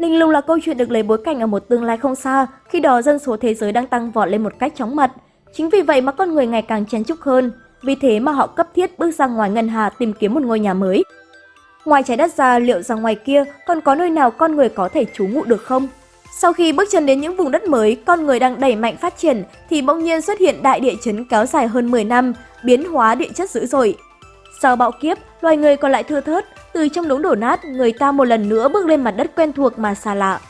Linh lung là câu chuyện được lấy bối cảnh ở một tương lai không xa, khi đó dân số thế giới đang tăng vọt lên một cách chóng mặt. Chính vì vậy mà con người ngày càng chen chúc hơn, vì thế mà họ cấp thiết bước ra ngoài ngân hà tìm kiếm một ngôi nhà mới. Ngoài trái đất ra, liệu rằng ngoài kia còn có nơi nào con người có thể trú ngụ được không? Sau khi bước chân đến những vùng đất mới, con người đang đẩy mạnh phát triển thì bỗng nhiên xuất hiện đại địa chấn kéo dài hơn 10 năm, biến hóa địa chất dữ dội. Sau bạo kiếp, loài người còn lại thưa thớt, từ trong đống đổ nát, người ta một lần nữa bước lên mặt đất quen thuộc mà xa lạ.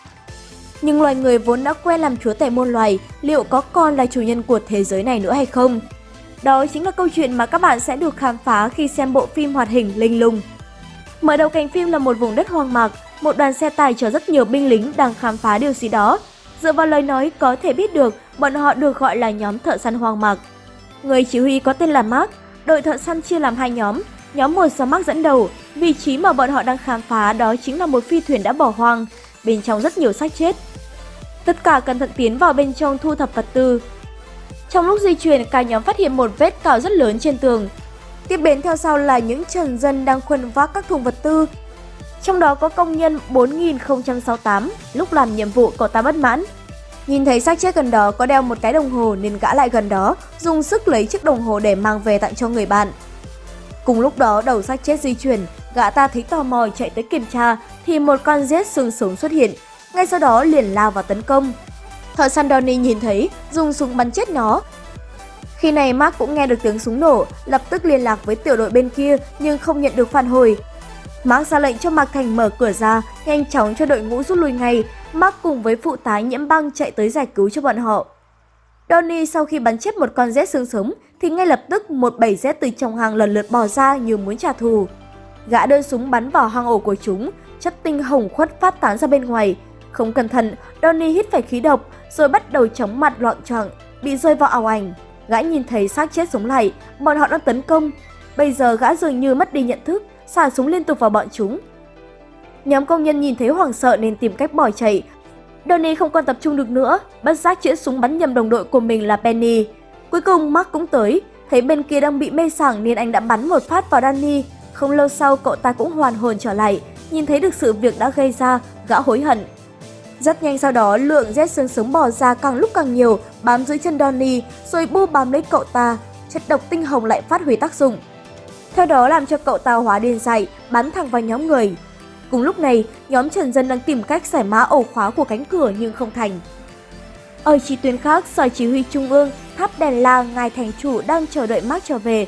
Nhưng loài người vốn đã quen làm chúa tể môn loài, liệu có còn là chủ nhân của thế giới này nữa hay không? Đó chính là câu chuyện mà các bạn sẽ được khám phá khi xem bộ phim hoạt hình Linh Lung. Mở đầu cảnh phim là một vùng đất hoang mạc, một đoàn xe tải chở rất nhiều binh lính đang khám phá điều gì đó. Dựa vào lời nói có thể biết được, bọn họ được gọi là nhóm thợ săn hoang mạc. Người chỉ huy có tên là Mark, đội thợ săn chia làm hai nhóm. Nhóm một sao mắc dẫn đầu, vị trí mà bọn họ đang khám phá đó chính là một phi thuyền đã bỏ hoang, bên trong rất nhiều xác chết. Tất cả cẩn thận tiến vào bên trong thu thập vật tư. Trong lúc di chuyển, cả nhóm phát hiện một vết cào rất lớn trên tường. Tiếp đến theo sau là những trần dân đang khuân vác các thùng vật tư. Trong đó có công nhân 4068, lúc làm nhiệm vụ cậu ta bất mãn. Nhìn thấy xác chết gần đó có đeo một cái đồng hồ nên gã lại gần đó, dùng sức lấy chiếc đồng hồ để mang về tặng cho người bạn. Cùng lúc đó đầu xác chết di chuyển, gã ta thấy tò mò chạy tới kiểm tra thì một con rết xương sống xuất hiện, ngay sau đó liền lao vào tấn công. Thợ săn Donnie nhìn thấy, dùng súng bắn chết nó. Khi này Mark cũng nghe được tiếng súng nổ, lập tức liên lạc với tiểu đội bên kia nhưng không nhận được phản hồi. Mark ra lệnh cho Mạc Thành mở cửa ra, nhanh chóng cho đội ngũ rút lui ngay. Mark cùng với phụ tá nhiễm băng chạy tới giải cứu cho bọn họ. Donnie sau khi bắn chết một con rết xương sống thì ngay lập tức một bầy rết từ trong hang lần lượt bò ra như muốn trả thù. Gã đơn súng bắn vào hang ổ của chúng, chất tinh hồng khuất phát tán ra bên ngoài. Không cẩn thận, Donnie hít phải khí độc rồi bắt đầu chóng mặt loạn trọng, bị rơi vào ảo ảnh. Gã nhìn thấy xác chết sống lại, bọn họ đang tấn công. Bây giờ gã dường như mất đi nhận thức, xả súng liên tục vào bọn chúng. Nhóm công nhân nhìn thấy hoảng sợ nên tìm cách bỏ chạy. Donnie không còn tập trung được nữa, bất giác chĩa súng bắn nhầm đồng đội của mình là Penny. Cuối cùng Mark cũng tới, thấy bên kia đang bị mê sảng nên anh đã bắn một phát vào Danny. Không lâu sau cậu ta cũng hoàn hồn trở lại, nhìn thấy được sự việc đã gây ra, gã hối hận. Rất nhanh sau đó, lượng rét xương sống bò ra càng lúc càng nhiều, bám dưới chân Donnie, rồi bu bám lấy cậu ta. Chất độc tinh hồng lại phát huy tác dụng. Theo đó làm cho cậu ta hóa điên dại, bắn thẳng vào nhóm người. Cùng lúc này, nhóm Trần Dân đang tìm cách giải mã ổ khóa của cánh cửa nhưng không thành. Ở chi tuyến khác, Sở Chỉ huy Trung ương, tháp đèn la ngài thành chủ đang chờ đợi Mark trở về.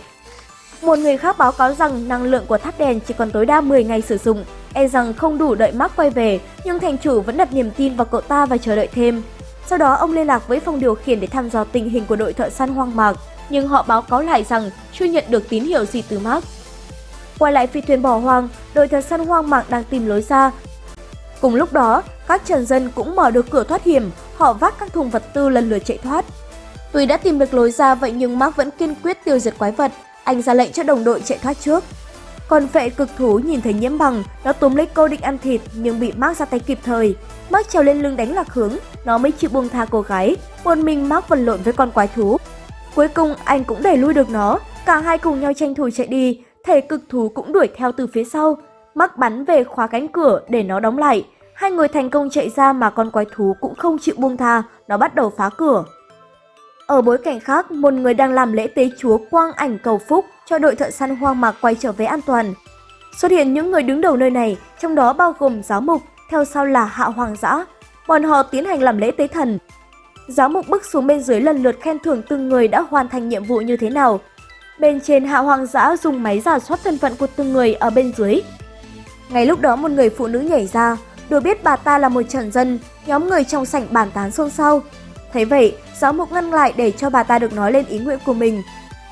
Một người khác báo cáo rằng năng lượng của tháp đèn chỉ còn tối đa 10 ngày sử dụng, e rằng không đủ đợi Mark quay về, nhưng thành chủ vẫn đặt niềm tin vào cậu ta và chờ đợi thêm. Sau đó ông liên lạc với phòng điều khiển để thăm dò tình hình của đội thợ săn hoang mạc, nhưng họ báo cáo lại rằng chưa nhận được tín hiệu gì từ Mark. Quay lại phi thuyền bỏ hoang, đội thợ săn hoang mạng đang tìm lối ra. Cùng lúc đó, các trần dân cũng mở được cửa thoát hiểm, họ vác các thùng vật tư lần lượt chạy thoát. Tuy đã tìm được lối ra vậy nhưng Mark vẫn kiên quyết tiêu diệt quái vật, anh ra lệnh cho đồng đội chạy thoát trước. Còn vệ cực thú nhìn thấy nhiễm bằng, nó túm lấy cô định ăn thịt nhưng bị Mark ra tay kịp thời. Mark trèo lên lưng đánh lạc hướng, nó mới chịu buông tha cô gái. Một mình Mark vật lộn với con quái thú. Cuối cùng anh cũng đẩy lui được nó, cả hai cùng nhau tranh thủ chạy đi, thể cực thú cũng đuổi theo từ phía sau. mắc bắn về khóa cánh cửa để nó đóng lại. Hai người thành công chạy ra mà con quái thú cũng không chịu buông tha, nó bắt đầu phá cửa. Ở bối cảnh khác, một người đang làm lễ tế chúa quang ảnh cầu phúc cho đội thợ săn hoang mạc quay trở về an toàn. Xuất hiện những người đứng đầu nơi này, trong đó bao gồm giáo mục, theo sau là hạ hoàng dã. Bọn họ tiến hành làm lễ tế thần. Giáo mục bước xuống bên dưới lần lượt khen thưởng từng người đã hoàn thành nhiệm vụ như thế nào. Bên trên hạ hoàng dã dùng máy giả soát thân phận của từng người ở bên dưới. Ngay lúc đó một người phụ nữ nhảy ra, được biết bà ta là một trần dân, nhóm người trong sảnh bàn tán xôn xao. Thấy vậy, giáo mục ngăn lại để cho bà ta được nói lên ý nguyện của mình.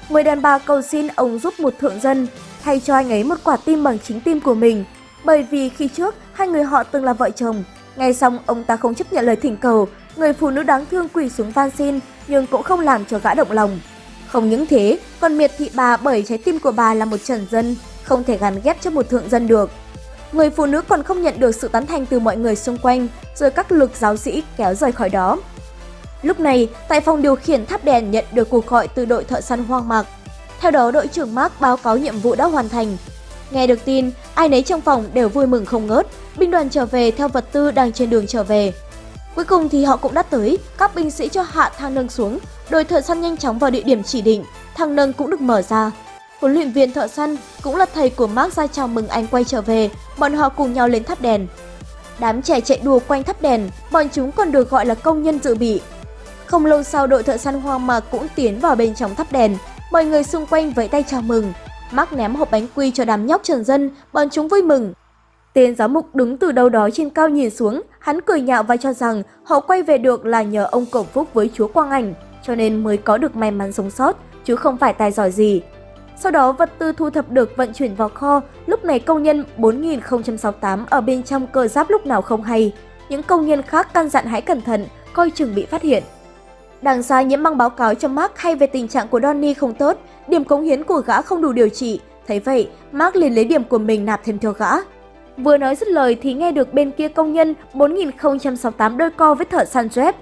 Người đàn bà cầu xin ông giúp một thượng dân, thay cho anh ấy một quả tim bằng chính tim của mình. Bởi vì khi trước, hai người họ từng là vợ chồng. Ngay xong, ông ta không chấp nhận lời thỉnh cầu, người phụ nữ đáng thương quỳ xuống van xin, nhưng cũng không làm cho gã động lòng. Không những thế, còn miệt thị bà bởi trái tim của bà là một trần dân, không thể gắn ghép cho một thượng dân được. Người phụ nữ còn không nhận được sự tán thành từ mọi người xung quanh, rồi các lực giáo sĩ kéo rời khỏi đó. Lúc này, tại phòng điều khiển tháp đèn nhận được cuộc gọi từ đội thợ săn hoang mạc. Theo đó, đội trưởng Mark báo cáo nhiệm vụ đã hoàn thành. Nghe được tin, ai nấy trong phòng đều vui mừng không ngớt, binh đoàn trở về theo vật tư đang trên đường trở về. Cuối cùng thì họ cũng đã tới, các binh sĩ cho hạ thang nâng xuống, đội thợ săn nhanh chóng vào địa điểm chỉ định, thang nâng cũng được mở ra. Huấn luyện viên thợ săn cũng là thầy của Mark ra chào mừng anh quay trở về, bọn họ cùng nhau lên thắp đèn. Đám trẻ chạy đùa quanh thắp đèn, bọn chúng còn được gọi là công nhân dự bị. Không lâu sau đội thợ săn hoang mạc cũng tiến vào bên trong thắp đèn, mọi người xung quanh vẫy tay chào mừng. Mark ném hộp bánh quy cho đám nhóc trần dân, bọn chúng vui mừng. Tên giáo mục đứng từ đâu đó trên cao nhìn xuống, hắn cười nhạo và cho rằng họ quay về được là nhờ ông Cổng Phúc với chúa Quang Ảnh, cho nên mới có được may mắn sống sót, chứ không phải tài giỏi gì. Sau đó vật tư thu thập được vận chuyển vào kho, lúc này công nhân 4068 ở bên trong cơ giáp lúc nào không hay. Những công nhân khác căn dặn hãy cẩn thận, coi chừng bị phát hiện. Đằng xa nhiễm băng báo cáo cho Mark hay về tình trạng của Donny không tốt, điểm cống hiến của gã không đủ điều trị. Thấy vậy, Mark liền lấy điểm của mình nạp thêm cho gã. Vừa nói dứt lời thì nghe được bên kia công nhân 4068 đôi co với thợ săn Jeff.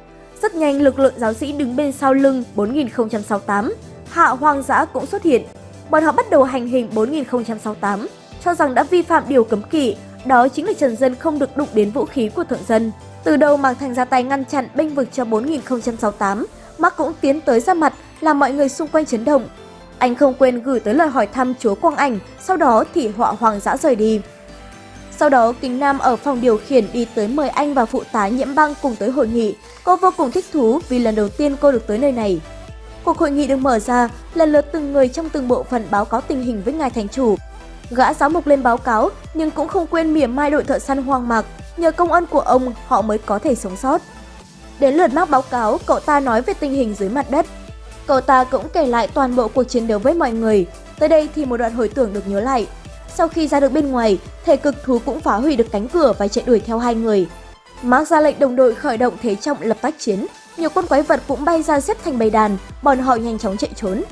Rất nhanh lực lượng giáo sĩ đứng bên sau lưng 4068. Hạ hoang dã cũng xuất hiện. Bọn họ bắt đầu hành hình 4068, cho rằng đã vi phạm điều cấm kỵ, đó chính là Trần Dân không được đụng đến vũ khí của thượng dân. Từ đầu Mạc Thành ra tay ngăn chặn bênh vực cho 4068, Mark cũng tiến tới ra mặt làm mọi người xung quanh chấn động. Anh không quên gửi tới lời hỏi thăm chúa Quang Ảnh, sau đó thì họa hoàng dã rời đi. Sau đó, Kính Nam ở phòng điều khiển đi tới mời anh và phụ tá nhiễm băng cùng tới hội nghị. Cô vô cùng thích thú vì lần đầu tiên cô được tới nơi này. Cuộc hội nghị được mở ra, lần lượt từng người trong từng bộ phận báo cáo tình hình với ngài thành chủ. Gã giáo mục lên báo cáo nhưng cũng không quên mỉa mai đội thợ săn hoang mạc, nhờ công ân của ông họ mới có thể sống sót. Đến lượt mắc báo cáo, cậu ta nói về tình hình dưới mặt đất. Cậu ta cũng kể lại toàn bộ cuộc chiến đấu với mọi người. Tới đây thì một đoạn hồi tưởng được nhớ lại. Sau khi ra được bên ngoài, thể cực thú cũng phá hủy được cánh cửa và chạy đuổi theo hai người. Mark ra lệnh đồng đội khởi động thế trọng lập tác chiến. Nhiều con quái vật cũng bay ra xếp thành bầy đàn, bọn họ nhanh chóng chạy trốn.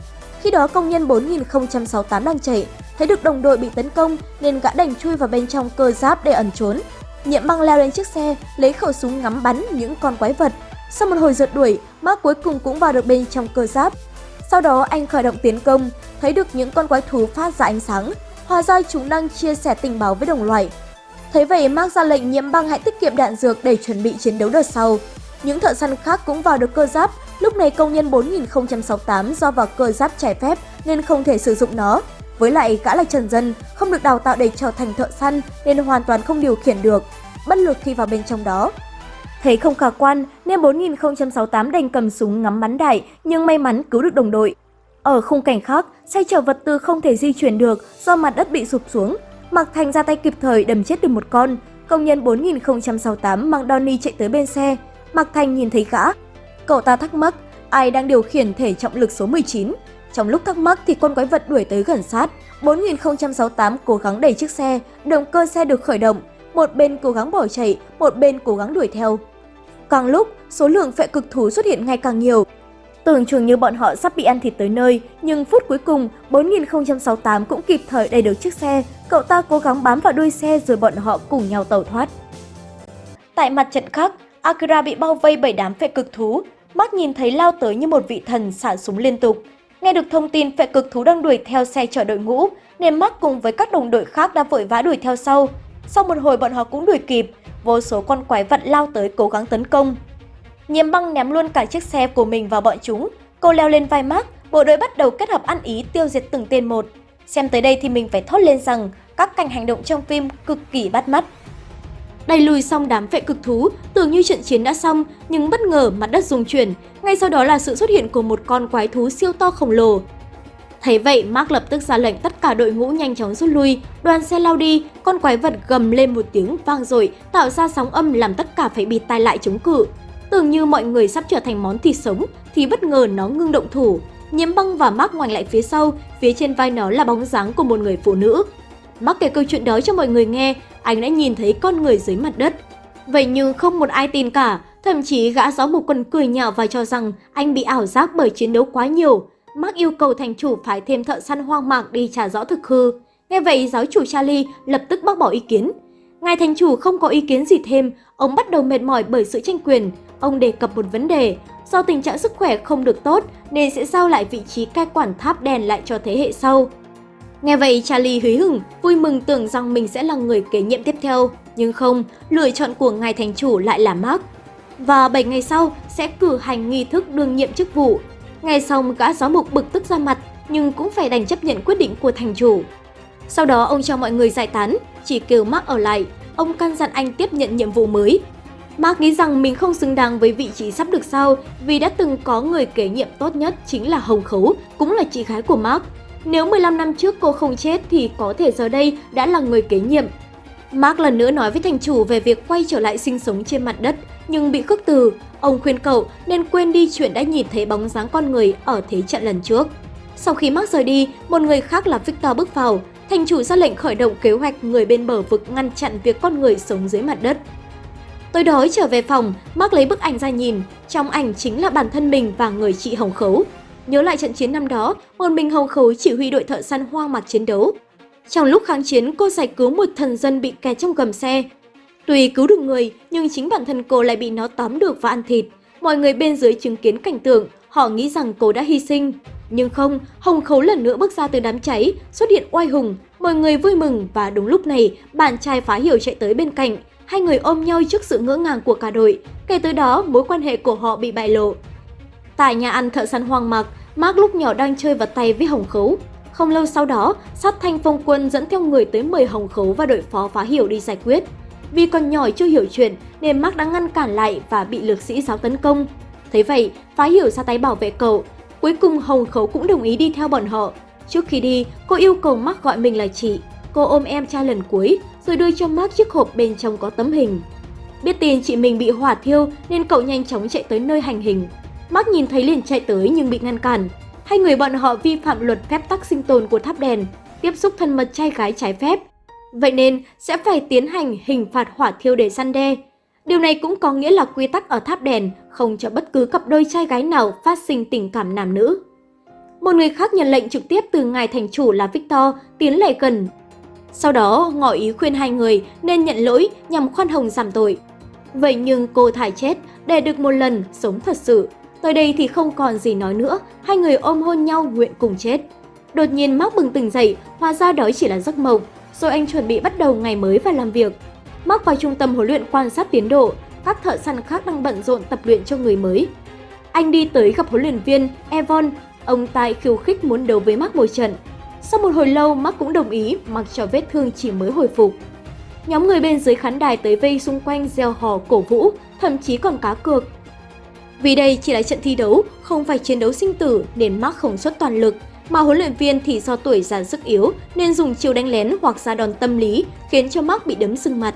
Khi đó công nhân 4068 đang chạy, thấy được đồng đội bị tấn công nên gã đành chui vào bên trong cơ giáp để ẩn trốn. Nhiệm băng leo lên chiếc xe, lấy khẩu súng ngắm bắn những con quái vật. Sau một hồi rượt đuổi, Mark cuối cùng cũng vào được bên trong cơ giáp. Sau đó anh khởi động tiến công, thấy được những con quái thú phát ra ánh sáng, Hóa ra chúng đang chia sẻ tình báo với đồng loại. Thấy vậy, Mark ra lệnh nhiễm băng hãy tiết kiệm đạn dược để chuẩn bị chiến đấu đợt sau. Những thợ săn khác cũng vào được cơ giáp, lúc này công nhân 4068 do vào cơ giáp trái phép nên không thể sử dụng nó. Với lại gã là trần dân, không được đào tạo để trở thành thợ săn nên hoàn toàn không điều khiển được, bất lực khi vào bên trong đó. Thấy không khả quan nên 4068 đành cầm súng ngắm bắn đại nhưng may mắn cứu được đồng đội. Ở khung cảnh khác, xe chở vật tư không thể di chuyển được do mặt đất bị sụp xuống. Mạc Thành ra tay kịp thời đầm chết được một con. Công nhân 4068 mang Donny chạy tới bên xe. Mạc Thành nhìn thấy gã. Cậu ta thắc mắc ai đang điều khiển thể trọng lực số 19. Trong lúc thắc mắc thì con quái vật đuổi tới gần sát. 4068 cố gắng đẩy chiếc xe, động cơ xe được khởi động. Một bên cố gắng bỏ chạy, một bên cố gắng đuổi theo. Càng lúc, số lượng phệ cực thú xuất hiện ngày càng nhiều, Tưởng chừng như bọn họ sắp bị ăn thịt tới nơi, nhưng phút cuối cùng, 4068 cũng kịp thời đầy được chiếc xe, cậu ta cố gắng bám vào đuôi xe rồi bọn họ cùng nhau tẩu thoát. Tại mặt trận khác, Akira bị bao vây bởi đám phệ cực thú, mắt nhìn thấy lao tới như một vị thần xả súng liên tục. Nghe được thông tin phệ cực thú đang đuổi theo xe chở đội ngũ, nên mắt cùng với các đồng đội khác đã vội vã đuổi theo sau. Sau một hồi bọn họ cũng đuổi kịp, vô số con quái vật lao tới cố gắng tấn công. Nhiễm băng ném luôn cả chiếc xe của mình vào bọn chúng. Cô leo lên vai Mark, bộ đội bắt đầu kết hợp ăn ý tiêu diệt từng tên một. Xem tới đây thì mình phải thốt lên rằng các cảnh hành động trong phim cực kỳ bắt mắt. Đẩy lùi xong đám vệ cực thú, tưởng như trận chiến đã xong, nhưng bất ngờ mặt đất rung chuyển. Ngay sau đó là sự xuất hiện của một con quái thú siêu to khổng lồ. Thấy vậy, Mark lập tức ra lệnh tất cả đội ngũ nhanh chóng rút lui, đoàn xe lao đi, con quái vật gầm lên một tiếng vang dội, tạo ra sóng âm làm tất cả phải bịt tai lại chống cự. Tưởng như mọi người sắp trở thành món thịt sống thì bất ngờ nó ngưng động thủ. Nhiễm băng và Mark ngoảnh lại phía sau, phía trên vai nó là bóng dáng của một người phụ nữ. Mark kể câu chuyện đó cho mọi người nghe, anh đã nhìn thấy con người dưới mặt đất. Vậy nhưng không một ai tin cả, thậm chí gã giáo mục còn cười nhạo và cho rằng anh bị ảo giác bởi chiến đấu quá nhiều. Mark yêu cầu thành chủ phải thêm thợ săn hoang mạc đi trả rõ thực hư. Nghe vậy giáo chủ Charlie lập tức bác bỏ ý kiến. Ngài thành chủ không có ý kiến gì thêm, ông bắt đầu mệt mỏi bởi sự tranh quyền, Ông đề cập một vấn đề, do tình trạng sức khỏe không được tốt nên sẽ giao lại vị trí cai quản tháp đèn lại cho thế hệ sau. Nghe vậy Charlie húy hửng, vui mừng tưởng rằng mình sẽ là người kế nhiệm tiếp theo. Nhưng không, lựa chọn của ngài thành chủ lại là Mark. Và 7 ngày sau sẽ cử hành nghi thức đương nhiệm chức vụ. Ngày sau gã gió mục bực tức ra mặt, nhưng cũng phải đành chấp nhận quyết định của thành chủ. Sau đó ông cho mọi người giải tán, chỉ kêu Mark ở lại. Ông căn dặn anh tiếp nhận nhiệm vụ mới. Mark nghĩ rằng mình không xứng đáng với vị trí sắp được sao vì đã từng có người kế nhiệm tốt nhất chính là Hồng Khấu, cũng là chị gái của Mark. Nếu 15 năm trước cô không chết thì có thể giờ đây đã là người kế nhiệm. Mark lần nữa nói với thành chủ về việc quay trở lại sinh sống trên mặt đất, nhưng bị khước từ. Ông khuyên cậu nên quên đi chuyện đã nhìn thấy bóng dáng con người ở thế trận lần trước. Sau khi Mark rời đi, một người khác là Victor bước vào. Thành chủ ra lệnh khởi động kế hoạch người bên bờ vực ngăn chặn việc con người sống dưới mặt đất. Tối đói trở về phòng, Mark lấy bức ảnh ra nhìn. Trong ảnh chính là bản thân mình và người chị Hồng Khấu. Nhớ lại trận chiến năm đó, một mình Hồng Khấu chỉ huy đội thợ săn hoang mạc chiến đấu. Trong lúc kháng chiến, cô giải cứu một thần dân bị kẹt trong gầm xe. Tuy cứu được người, nhưng chính bản thân cô lại bị nó tóm được và ăn thịt. Mọi người bên dưới chứng kiến cảnh tượng, họ nghĩ rằng cô đã hy sinh. Nhưng không, Hồng Khấu lần nữa bước ra từ đám cháy, xuất hiện oai hùng, mọi người vui mừng và đúng lúc này, bạn trai phá hiểu chạy tới bên cạnh. Hai người ôm nhau trước sự ngỡ ngàng của cả đội, kể từ đó mối quan hệ của họ bị bại lộ. Tại nhà ăn thợ săn hoang mạc, Mark lúc nhỏ đang chơi vật tay với Hồng Khấu. Không lâu sau đó, sát thanh phong quân dẫn theo người tới mời Hồng Khấu và đội phó phá hiểu đi giải quyết. Vì còn nhỏ chưa hiểu chuyện nên Mark đã ngăn cản lại và bị lược sĩ giáo tấn công. Thế vậy, phá hiểu ra tay bảo vệ cậu. Cuối cùng Hồng Khấu cũng đồng ý đi theo bọn họ. Trước khi đi, cô yêu cầu Mark gọi mình là chị. Cô ôm em trai lần cuối, rồi đưa cho Mark chiếc hộp bên trong có tấm hình. Biết tin chị mình bị hỏa thiêu nên cậu nhanh chóng chạy tới nơi hành hình. Mark nhìn thấy liền chạy tới nhưng bị ngăn cản. Hai người bọn họ vi phạm luật phép tắc sinh tồn của tháp đèn, tiếp xúc thân mật trai gái trái phép. Vậy nên sẽ phải tiến hành hình phạt hỏa thiêu để săn đe. Điều này cũng có nghĩa là quy tắc ở tháp đèn không cho bất cứ cặp đôi trai gái nào phát sinh tình cảm nam nữ. Một người khác nhận lệnh trực tiếp từ ngài thành chủ là Victor tiến lại gần. Sau đó ngỏ ý khuyên hai người nên nhận lỗi nhằm khoan hồng giảm tội. Vậy nhưng cô thải chết để được một lần sống thật sự. Tới đây thì không còn gì nói nữa, hai người ôm hôn nhau nguyện cùng chết. Đột nhiên Mark bừng tỉnh dậy, hóa ra đó chỉ là giấc mộng, rồi anh chuẩn bị bắt đầu ngày mới và làm việc. Mark vào trung tâm huấn luyện quan sát tiến độ, các thợ săn khác đang bận rộn tập luyện cho người mới. Anh đi tới gặp huấn luyện viên Evon, ông tại khiêu khích muốn đấu với Mark một trận. Sau một hồi lâu, Mark cũng đồng ý mặc cho vết thương chỉ mới hồi phục. Nhóm người bên dưới khán đài tới vây xung quanh gieo hò cổ vũ, thậm chí còn cá cược. Vì đây chỉ là trận thi đấu, không phải chiến đấu sinh tử nên Mark không xuất toàn lực, mà huấn luyện viên thì do tuổi già sức yếu nên dùng chiêu đánh lén hoặc ra đòn tâm lý khiến cho Mark bị đấm sưng mặt.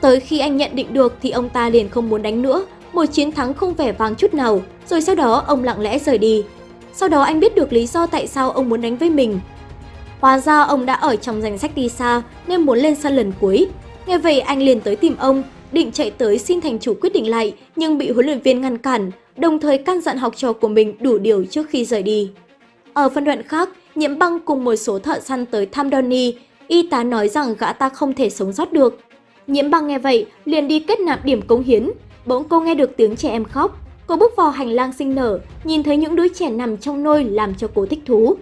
Tới khi anh nhận định được thì ông ta liền không muốn đánh nữa, một chiến thắng không vẻ vang chút nào, rồi sau đó ông lặng lẽ rời đi. Sau đó anh biết được lý do tại sao ông muốn đánh với mình. Hóa ra ông đã ở trong danh sách đi xa nên muốn lên sân lần cuối. Nghe vậy anh liền tới tìm ông, định chạy tới xin thành chủ quyết định lại nhưng bị huấn luyện viên ngăn cản, đồng thời căn dặn học trò của mình đủ điều trước khi rời đi. Ở phân đoạn khác, Nhiễm Băng cùng một số thợ săn tới thăm Donnie, y tá nói rằng gã ta không thể sống sót được. Nhiễm Băng nghe vậy, liền đi kết nạp điểm cống hiến. Bỗng cô nghe được tiếng trẻ em khóc. Cô bước vào hành lang sinh nở, nhìn thấy những đứa trẻ nằm trong nôi làm cho cô thích thú.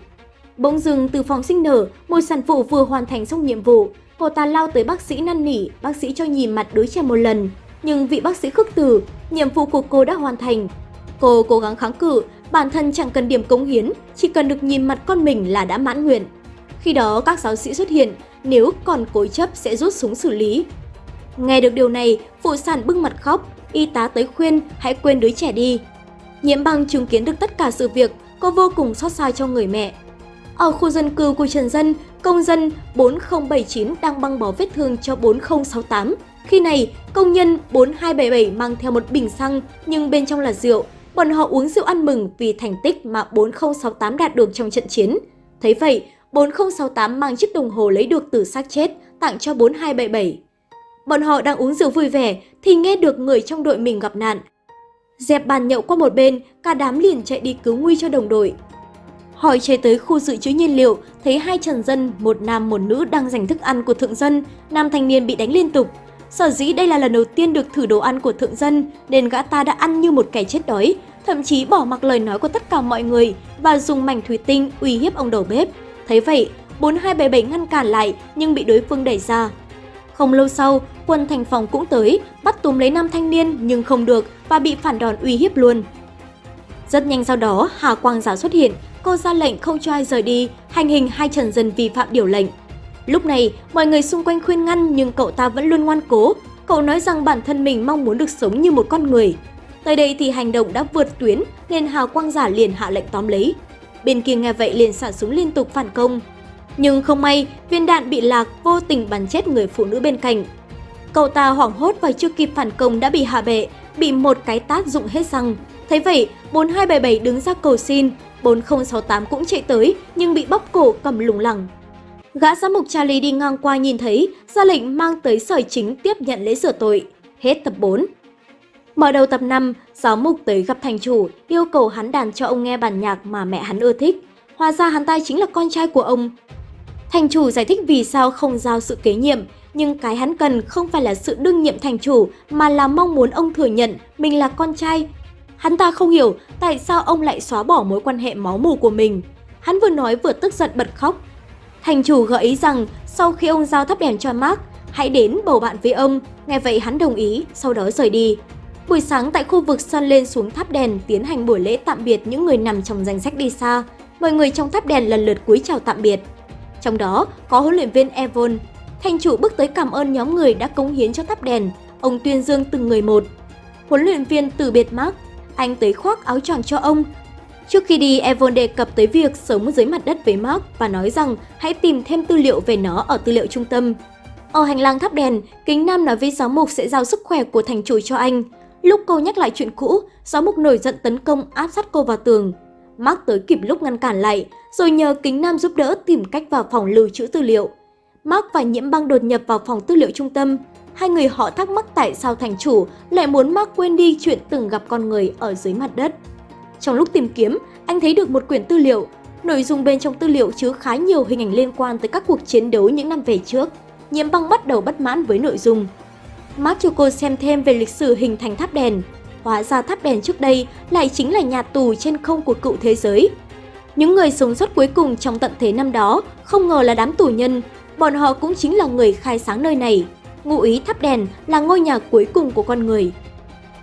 Bỗng dừng từ phòng sinh nở, một sản phụ vừa hoàn thành xong nhiệm vụ. Cô ta lao tới bác sĩ năn nỉ, bác sĩ cho nhìn mặt đứa trẻ một lần. Nhưng vị bác sĩ khước từ, nhiệm vụ của cô đã hoàn thành. Cô cố gắng kháng cự, bản thân chẳng cần điểm cống hiến, chỉ cần được nhìn mặt con mình là đã mãn nguyện. Khi đó các giáo sĩ xuất hiện, nếu còn cố chấp sẽ rút súng xử lý. Nghe được điều này, phụ sản bưng mặt khóc, y tá tới khuyên hãy quên đứa trẻ đi. Nhiễm băng chứng kiến được tất cả sự việc, cô vô cùng xót xa cho người mẹ. Ở khu dân cư của Trần Dân, công dân 4079 đang băng bó vết thương cho 4068. Khi này, công nhân 4277 mang theo một bình xăng nhưng bên trong là rượu. Bọn họ uống rượu ăn mừng vì thành tích mà 4068 đạt được trong trận chiến. Thấy vậy, 4068 mang chiếc đồng hồ lấy được từ xác chết tặng cho 4277. Bọn họ đang uống rượu vui vẻ thì nghe được người trong đội mình gặp nạn. Dẹp bàn nhậu qua một bên, cả đám liền chạy đi cứu nguy cho đồng đội. Hỏi chạy tới khu dự trữ nhiên liệu, thấy hai trần dân, một nam một nữ đang giành thức ăn của thượng dân, nam thanh niên bị đánh liên tục. Sở dĩ đây là lần đầu tiên được thử đồ ăn của thượng dân, nên gã ta đã ăn như một kẻ chết đói, thậm chí bỏ mặc lời nói của tất cả mọi người và dùng mảnh thủy tinh uy hiếp ông đầu bếp. Thấy vậy, 4277 ngăn cản lại nhưng bị đối phương đẩy ra. Không lâu sau, quân thành phòng cũng tới, bắt túm lấy nam thanh niên nhưng không được và bị phản đòn uy hiếp luôn. Rất nhanh sau đó, Hà Quang Giả xuất hiện, cô ra lệnh không cho ai rời đi, hành hình hai trần dân vi phạm điều lệnh. Lúc này, mọi người xung quanh khuyên ngăn nhưng cậu ta vẫn luôn ngoan cố. Cậu nói rằng bản thân mình mong muốn được sống như một con người. Tới đây thì hành động đã vượt tuyến nên Hào Quang Giả liền hạ lệnh tóm lấy. Bên kia nghe vậy liền xả súng liên tục phản công. Nhưng không may, viên đạn bị lạc vô tình bắn chết người phụ nữ bên cạnh. Cậu ta hoảng hốt và chưa kịp phản công đã bị hạ bệ, bị một cái tát dụng hết răng. Thấy vậy, 4277 đứng ra cầu xin, 4068 cũng chạy tới nhưng bị bóp cổ cầm lủng lẳng. Gã giám mục Charlie đi ngang qua nhìn thấy, ra lệnh mang tới sởi chính tiếp nhận lễ sửa tội. Hết tập 4. Mở đầu tập 5, giáo mục tới gặp thành chủ, yêu cầu hắn đàn cho ông nghe bản nhạc mà mẹ hắn ưa thích. Hóa ra hắn ta chính là con trai của ông. Thành chủ giải thích vì sao không giao sự kế nhiệm, nhưng cái hắn cần không phải là sự đương nhiệm thành chủ mà là mong muốn ông thừa nhận mình là con trai. Hắn ta không hiểu tại sao ông lại xóa bỏ mối quan hệ máu mù của mình. Hắn vừa nói vừa tức giận bật khóc. Thành chủ gợi ý rằng sau khi ông giao thắp đèn cho Mark, hãy đến bầu bạn với ông. Nghe vậy hắn đồng ý, sau đó rời đi. Buổi sáng tại khu vực sân lên xuống tháp đèn tiến hành buổi lễ tạm biệt những người nằm trong danh sách đi xa. Mọi người trong tháp đèn lần lượt cúi chào tạm biệt. Trong đó có huấn luyện viên Evon. Thành chủ bước tới cảm ơn nhóm người đã cống hiến cho tháp đèn. Ông tuyên dương từng người một. Huấn luyện viên từ biệt Mark. Anh tới khoác áo choàng cho ông. Trước khi đi, Evon đề cập tới việc sống dưới mặt đất với Mark và nói rằng hãy tìm thêm tư liệu về nó ở tư liệu trung tâm. Ở hành lang tháp đèn, Kính Nam nói với giáo mục sẽ giao sức khỏe của thành chủ cho anh. Lúc cô nhắc lại chuyện cũ, giáo mục nổi giận tấn công áp sát cô vào tường. Mark tới kịp lúc ngăn cản lại, rồi nhờ Kính Nam giúp đỡ tìm cách vào phòng lưu trữ tư liệu. Mark và Nhiễm Băng đột nhập vào phòng tư liệu trung tâm. Hai người họ thắc mắc tại sao thành chủ lại muốn Mark quên đi chuyện từng gặp con người ở dưới mặt đất. Trong lúc tìm kiếm, anh thấy được một quyển tư liệu. Nội dung bên trong tư liệu chứa khá nhiều hình ảnh liên quan tới các cuộc chiến đấu những năm về trước. Nhiễm Băng bắt đầu bất mãn với nội dung. Mark cho cô xem thêm về lịch sử hình thành tháp đèn. Hóa ra tháp đèn trước đây lại chính là nhà tù trên không của cựu thế giới. Những người sống sót cuối cùng trong tận thế năm đó không ngờ là đám tù nhân, bọn họ cũng chính là người khai sáng nơi này. Ngụ ý tháp đèn là ngôi nhà cuối cùng của con người.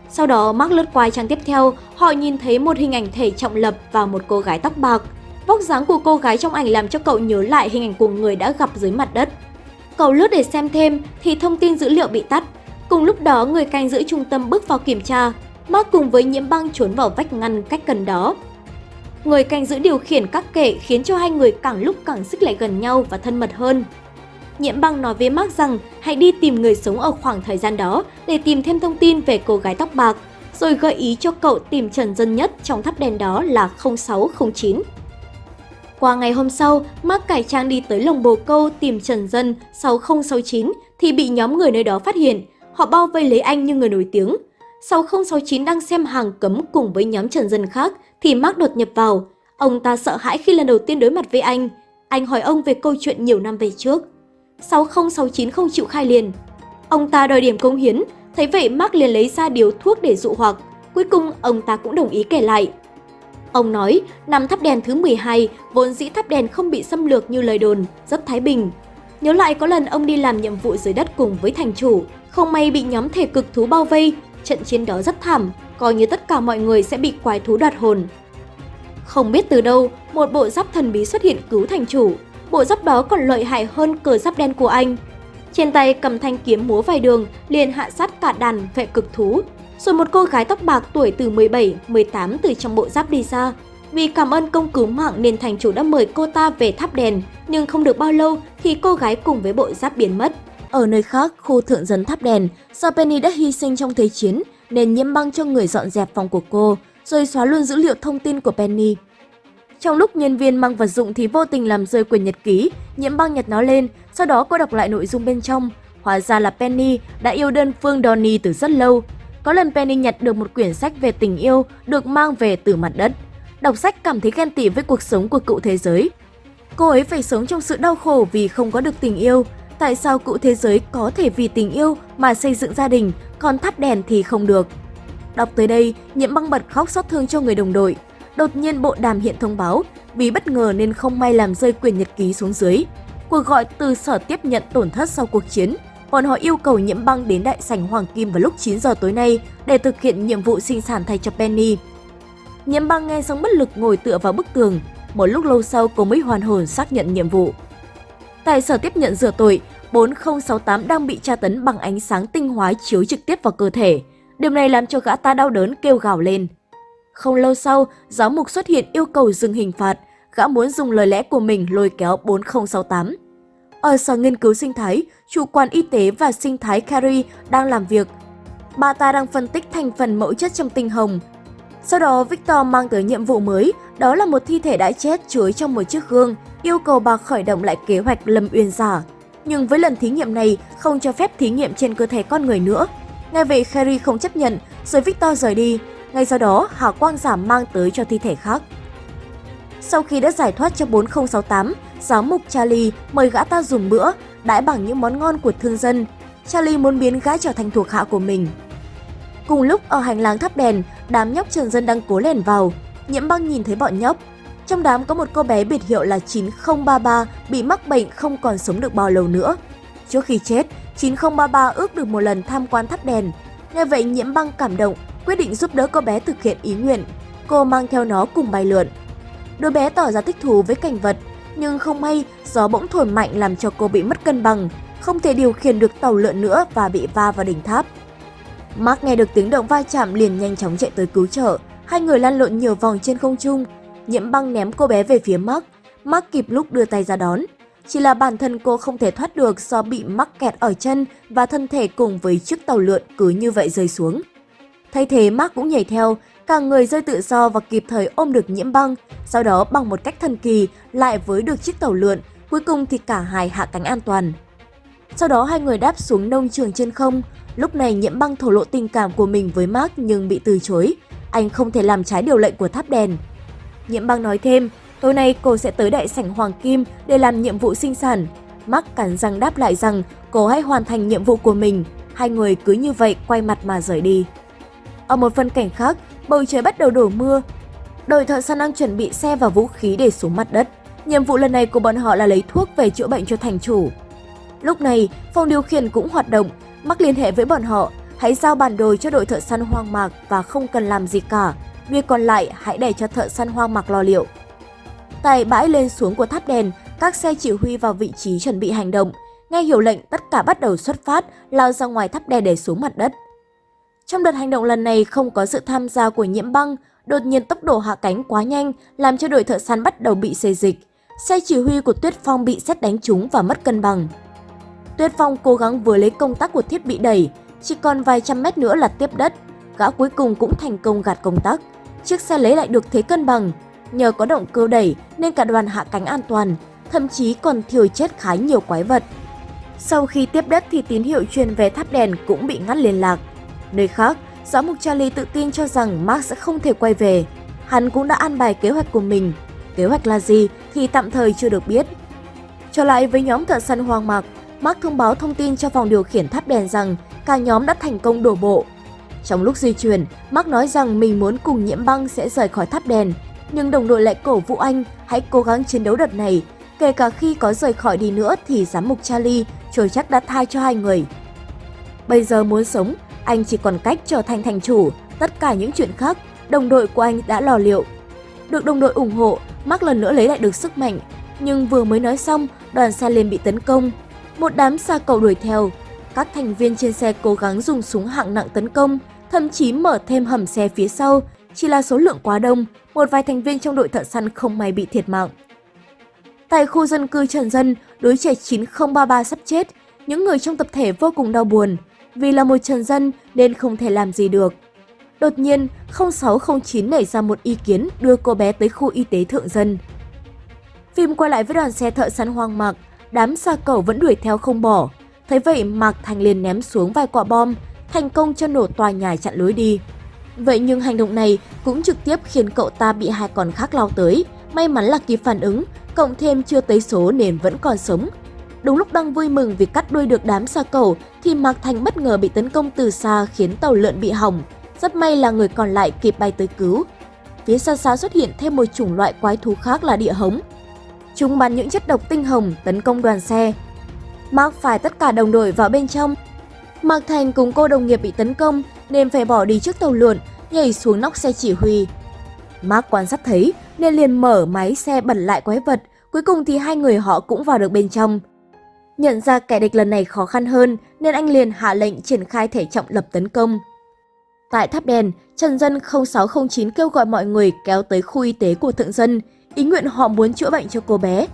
Sau đó Mark lướt qua trang tiếp theo, họ nhìn thấy một hình ảnh thể trọng lập và một cô gái tóc bạc. Vóc dáng của cô gái trong ảnh làm cho cậu nhớ lại hình ảnh của người đã gặp dưới mặt đất. Cậu lướt để xem thêm thì thông tin dữ liệu bị tắt. Cùng lúc đó, người canh giữ trung tâm bước vào kiểm tra. Mark cùng với nhiễm băng trốn vào vách ngăn cách gần đó. Người canh giữ điều khiển các kệ khiến cho hai người càng lúc càng xích lại gần nhau và thân mật hơn. Nhiễm băng nói với Mark rằng hãy đi tìm người sống ở khoảng thời gian đó để tìm thêm thông tin về cô gái tóc bạc, rồi gợi ý cho cậu tìm trần dân nhất trong tháp đèn đó là 0609. Qua ngày hôm sau, Mark cải trang đi tới lồng bồ câu tìm Trần Dân 6069 thì bị nhóm người nơi đó phát hiện. Họ bao vây lấy anh như người nổi tiếng. 6069 đang xem hàng cấm cùng với nhóm Trần Dân khác thì Mark đột nhập vào. Ông ta sợ hãi khi lần đầu tiên đối mặt với anh. Anh hỏi ông về câu chuyện nhiều năm về trước. 6069 không chịu khai liền. Ông ta đòi điểm công hiến, thấy vậy Mark liền lấy ra điếu thuốc để dụ hoặc. Cuối cùng ông ta cũng đồng ý kể lại. Ông nói, năm thắp đèn thứ 12, vốn dĩ thắp đèn không bị xâm lược như lời đồn, rất thái bình. Nhớ lại có lần ông đi làm nhiệm vụ dưới đất cùng với thành chủ, không may bị nhóm thể cực thú bao vây, trận chiến đó rất thảm, coi như tất cả mọi người sẽ bị quái thú đoạt hồn. Không biết từ đâu, một bộ giáp thần bí xuất hiện cứu thành chủ. Bộ giáp đó còn lợi hại hơn cờ giáp đen của anh. Trên tay cầm thanh kiếm múa vài đường, liền hạ sát cả đàn vệ cực thú. Rồi một cô gái tóc bạc tuổi từ 17, 18 từ trong bộ giáp đi ra. Vì cảm ơn công cứu mạng nên thành chủ đã mời cô ta về tháp đèn, nhưng không được bao lâu thì cô gái cùng với bộ giáp biến mất. Ở nơi khác, khu thượng dân tháp đèn, do Penny đã hy sinh trong thế chiến nên nhiễm băng cho người dọn dẹp phòng của cô, rồi xóa luôn dữ liệu thông tin của Penny. Trong lúc nhân viên mang vật dụng thì vô tình làm rơi quyển nhật ký, nhiễm băng nhật nó lên, sau đó cô đọc lại nội dung bên trong. Hóa ra là Penny đã yêu đơn phương Donnie từ rất lâu. Có lần Penny nhặt được một quyển sách về tình yêu được mang về từ mặt đất. Đọc sách cảm thấy ghen tị với cuộc sống của cựu thế giới. Cô ấy phải sống trong sự đau khổ vì không có được tình yêu. Tại sao cựu thế giới có thể vì tình yêu mà xây dựng gia đình, còn thắp đèn thì không được? Đọc tới đây, nhiễm băng bật khóc xót thương cho người đồng đội. Đột nhiên bộ đàm hiện thông báo, vì bất ngờ nên không may làm rơi quyền nhật ký xuống dưới. Cuộc gọi từ sở tiếp nhận tổn thất sau cuộc chiến, bọn họ yêu cầu nhiễm băng đến đại sảnh Hoàng Kim vào lúc 9 giờ tối nay để thực hiện nhiệm vụ sinh sản thay cho Penny. Nhiễm băng nghe xong bất lực ngồi tựa vào bức tường, một lúc lâu sau cô mới hoàn hồn xác nhận nhiệm vụ. Tại sở tiếp nhận rửa tội, 4068 đang bị tra tấn bằng ánh sáng tinh hóa chiếu trực tiếp vào cơ thể. Điều này làm cho gã ta đau đớn kêu gào lên. Không lâu sau, giáo mục xuất hiện yêu cầu dừng hình phạt, gã muốn dùng lời lẽ của mình lôi kéo 4068. Ở sở nghiên cứu sinh thái, chủ quan y tế và sinh thái Carrie đang làm việc. Bà ta đang phân tích thành phần mẫu chất trong tinh hồng. Sau đó, Victor mang tới nhiệm vụ mới, đó là một thi thể đã chết chứa trong một chiếc gương, yêu cầu bà khởi động lại kế hoạch Lâm Uyên giả. Nhưng với lần thí nghiệm này, không cho phép thí nghiệm trên cơ thể con người nữa. Ngay vậy, Carrie không chấp nhận, rồi Victor rời đi. Ngay sau đó, hào quang giả mang tới cho thi thể khác. Sau khi đã giải thoát cho 4068, giáo mục Charlie mời gã ta dùng bữa, đãi bằng những món ngon của thương dân. Charlie muốn biến gã trở thành thuộc hạ của mình. Cùng lúc ở hành lang thắp đèn, đám nhóc trần dân đang cố lèn vào. Nhiễm băng nhìn thấy bọn nhóc. Trong đám có một cô bé biệt hiệu là 9033 bị mắc bệnh không còn sống được bao lâu nữa. Trước khi chết, 9033 ước được một lần tham quan thắp đèn. Nghe vậy nhiễm băng cảm động, quyết định giúp đỡ cô bé thực hiện ý nguyện. Cô mang theo nó cùng bay lượn. Đứa bé tỏ ra thích thú với cảnh vật, nhưng không may gió bỗng thổi mạnh làm cho cô bị mất cân bằng, không thể điều khiển được tàu lượn nữa và bị va vào đỉnh tháp. Mark nghe được tiếng động va chạm liền nhanh chóng chạy tới cứu trợ, hai người lăn lộn nhiều vòng trên không trung. Nhiễm băng ném cô bé về phía Mark, Mark kịp lúc đưa tay ra đón. Chỉ là bản thân cô không thể thoát được do bị mắc kẹt ở chân và thân thể cùng với chiếc tàu lượn cứ như vậy rơi xuống. Thay thế Mark cũng nhảy theo, cả người rơi tự do và kịp thời ôm được nhiễm băng, sau đó bằng một cách thần kỳ lại với được chiếc tàu lượn, cuối cùng thì cả hai hạ cánh an toàn. Sau đó hai người đáp xuống nông trường trên không, lúc này nhiễm băng thổ lộ tình cảm của mình với Mark nhưng bị từ chối, anh không thể làm trái điều lệnh của tháp đèn. Nhiễm băng nói thêm, tối nay cô sẽ tới đại sảnh Hoàng Kim để làm nhiệm vụ sinh sản. Mark cắn răng đáp lại rằng cô hãy hoàn thành nhiệm vụ của mình, hai người cứ như vậy quay mặt mà rời đi. Ở một phân cảnh khác, bầu trời bắt đầu đổ mưa. Đội thợ săn đang chuẩn bị xe và vũ khí để xuống mặt đất. Nhiệm vụ lần này của bọn họ là lấy thuốc về chữa bệnh cho thành chủ. Lúc này, phòng điều khiển cũng hoạt động, mắc liên hệ với bọn họ, hãy giao bản đồ cho đội thợ săn hoang mạc và không cần làm gì cả. Việc còn lại hãy để cho thợ săn hoang mạc lo liệu. Tại bãi lên xuống của tháp đèn, các xe chỉ huy vào vị trí chuẩn bị hành động. Nghe hiểu lệnh, tất cả bắt đầu xuất phát, lao ra ngoài tháp đèn để xuống mặt đất. Trong đợt hành động lần này không có sự tham gia của nhiễm băng, đột nhiên tốc độ hạ cánh quá nhanh làm cho đội thợ săn bắt đầu bị xê dịch. Xe chỉ huy của Tuyết Phong bị xét đánh trúng và mất cân bằng. Tuyết Phong cố gắng vừa lấy công tắc của thiết bị đẩy, chỉ còn vài trăm mét nữa là tiếp đất. Gã cuối cùng cũng thành công gạt công tắc. Chiếc xe lấy lại được thế cân bằng. Nhờ có động cơ đẩy nên cả đoàn hạ cánh an toàn, thậm chí còn thiêu chết khá nhiều quái vật. Sau khi tiếp đất thì tín hiệu truyền về tháp đèn cũng bị ngắt liên lạc. Nơi khác, giáo mục Charlie tự tin cho rằng Mark sẽ không thể quay về. Hắn cũng đã an bài kế hoạch của mình. Kế hoạch là gì thì tạm thời chưa được biết. Trở lại với nhóm thợ săn hoang mạc, Mark thông báo thông tin cho phòng điều khiển tháp đèn rằng cả nhóm đã thành công đổ bộ. Trong lúc di chuyển, Mark nói rằng mình muốn cùng nhiễm băng sẽ rời khỏi tháp đèn, nhưng đồng đội lại cổ vũ anh hãy cố gắng chiến đấu đợt này, kể cả khi có rời khỏi đi nữa thì giám mục Charlie trồi chắc đã thai cho hai người. Bây giờ muốn sống, anh chỉ còn cách trở thành thành chủ, tất cả những chuyện khác, đồng đội của anh đã lò liệu. Được đồng đội ủng hộ, Mark lần nữa lấy lại được sức mạnh, nhưng vừa mới nói xong, đoàn xe liền bị tấn công. Một đám xa cầu đuổi theo, các thành viên trên xe cố gắng dùng súng hạng nặng tấn công, thậm chí mở thêm hầm xe phía sau, chỉ là số lượng quá đông, một vài thành viên trong đội thợ săn không may bị thiệt mạng. Tại khu dân cư Trần Dân, đứa trẻ 9033 sắp chết, những người trong tập thể vô cùng đau buồn, vì là một trần dân nên không thể làm gì được. Đột nhiên, 0609 nảy ra một ý kiến đưa cô bé tới khu y tế thượng dân. Phim quay lại với đoàn xe thợ săn hoang mạc, đám xa cầu vẫn đuổi theo không bỏ. Thấy vậy Mạc Thành liền ném xuống vài quả bom, thành công cho nổ tòa nhà chặn lối đi. Vậy nhưng hành động này cũng trực tiếp khiến cậu ta bị hai con khác lao tới. May mắn là kịp phản ứng, cộng thêm chưa tới số nên vẫn còn sống, Đúng lúc đang vui mừng vì cắt đuôi được đám xa cầu thì Mạc Thành bất ngờ bị tấn công từ xa khiến tàu lượn bị hỏng. Rất may là người còn lại kịp bay tới cứu. phía xa xa xuất hiện thêm một chủng loại quái thú khác là địa hống. Chúng bắn những chất độc tinh hồng tấn công đoàn xe. Mark phải tất cả đồng đội vào bên trong. Mạc Thành cùng cô đồng nghiệp bị tấn công nên phải bỏ đi trước tàu lượn, nhảy xuống nóc xe chỉ huy. Mark quan sát thấy nên liền mở máy xe bẩn lại quái vật, cuối cùng thì hai người họ cũng vào được bên trong. Nhận ra kẻ địch lần này khó khăn hơn nên anh liền hạ lệnh triển khai thể trọng lập tấn công. Tại tháp đèn, Trần Dân 0609 kêu gọi mọi người kéo tới khu y tế của thượng dân, ý nguyện họ muốn chữa bệnh cho cô bé.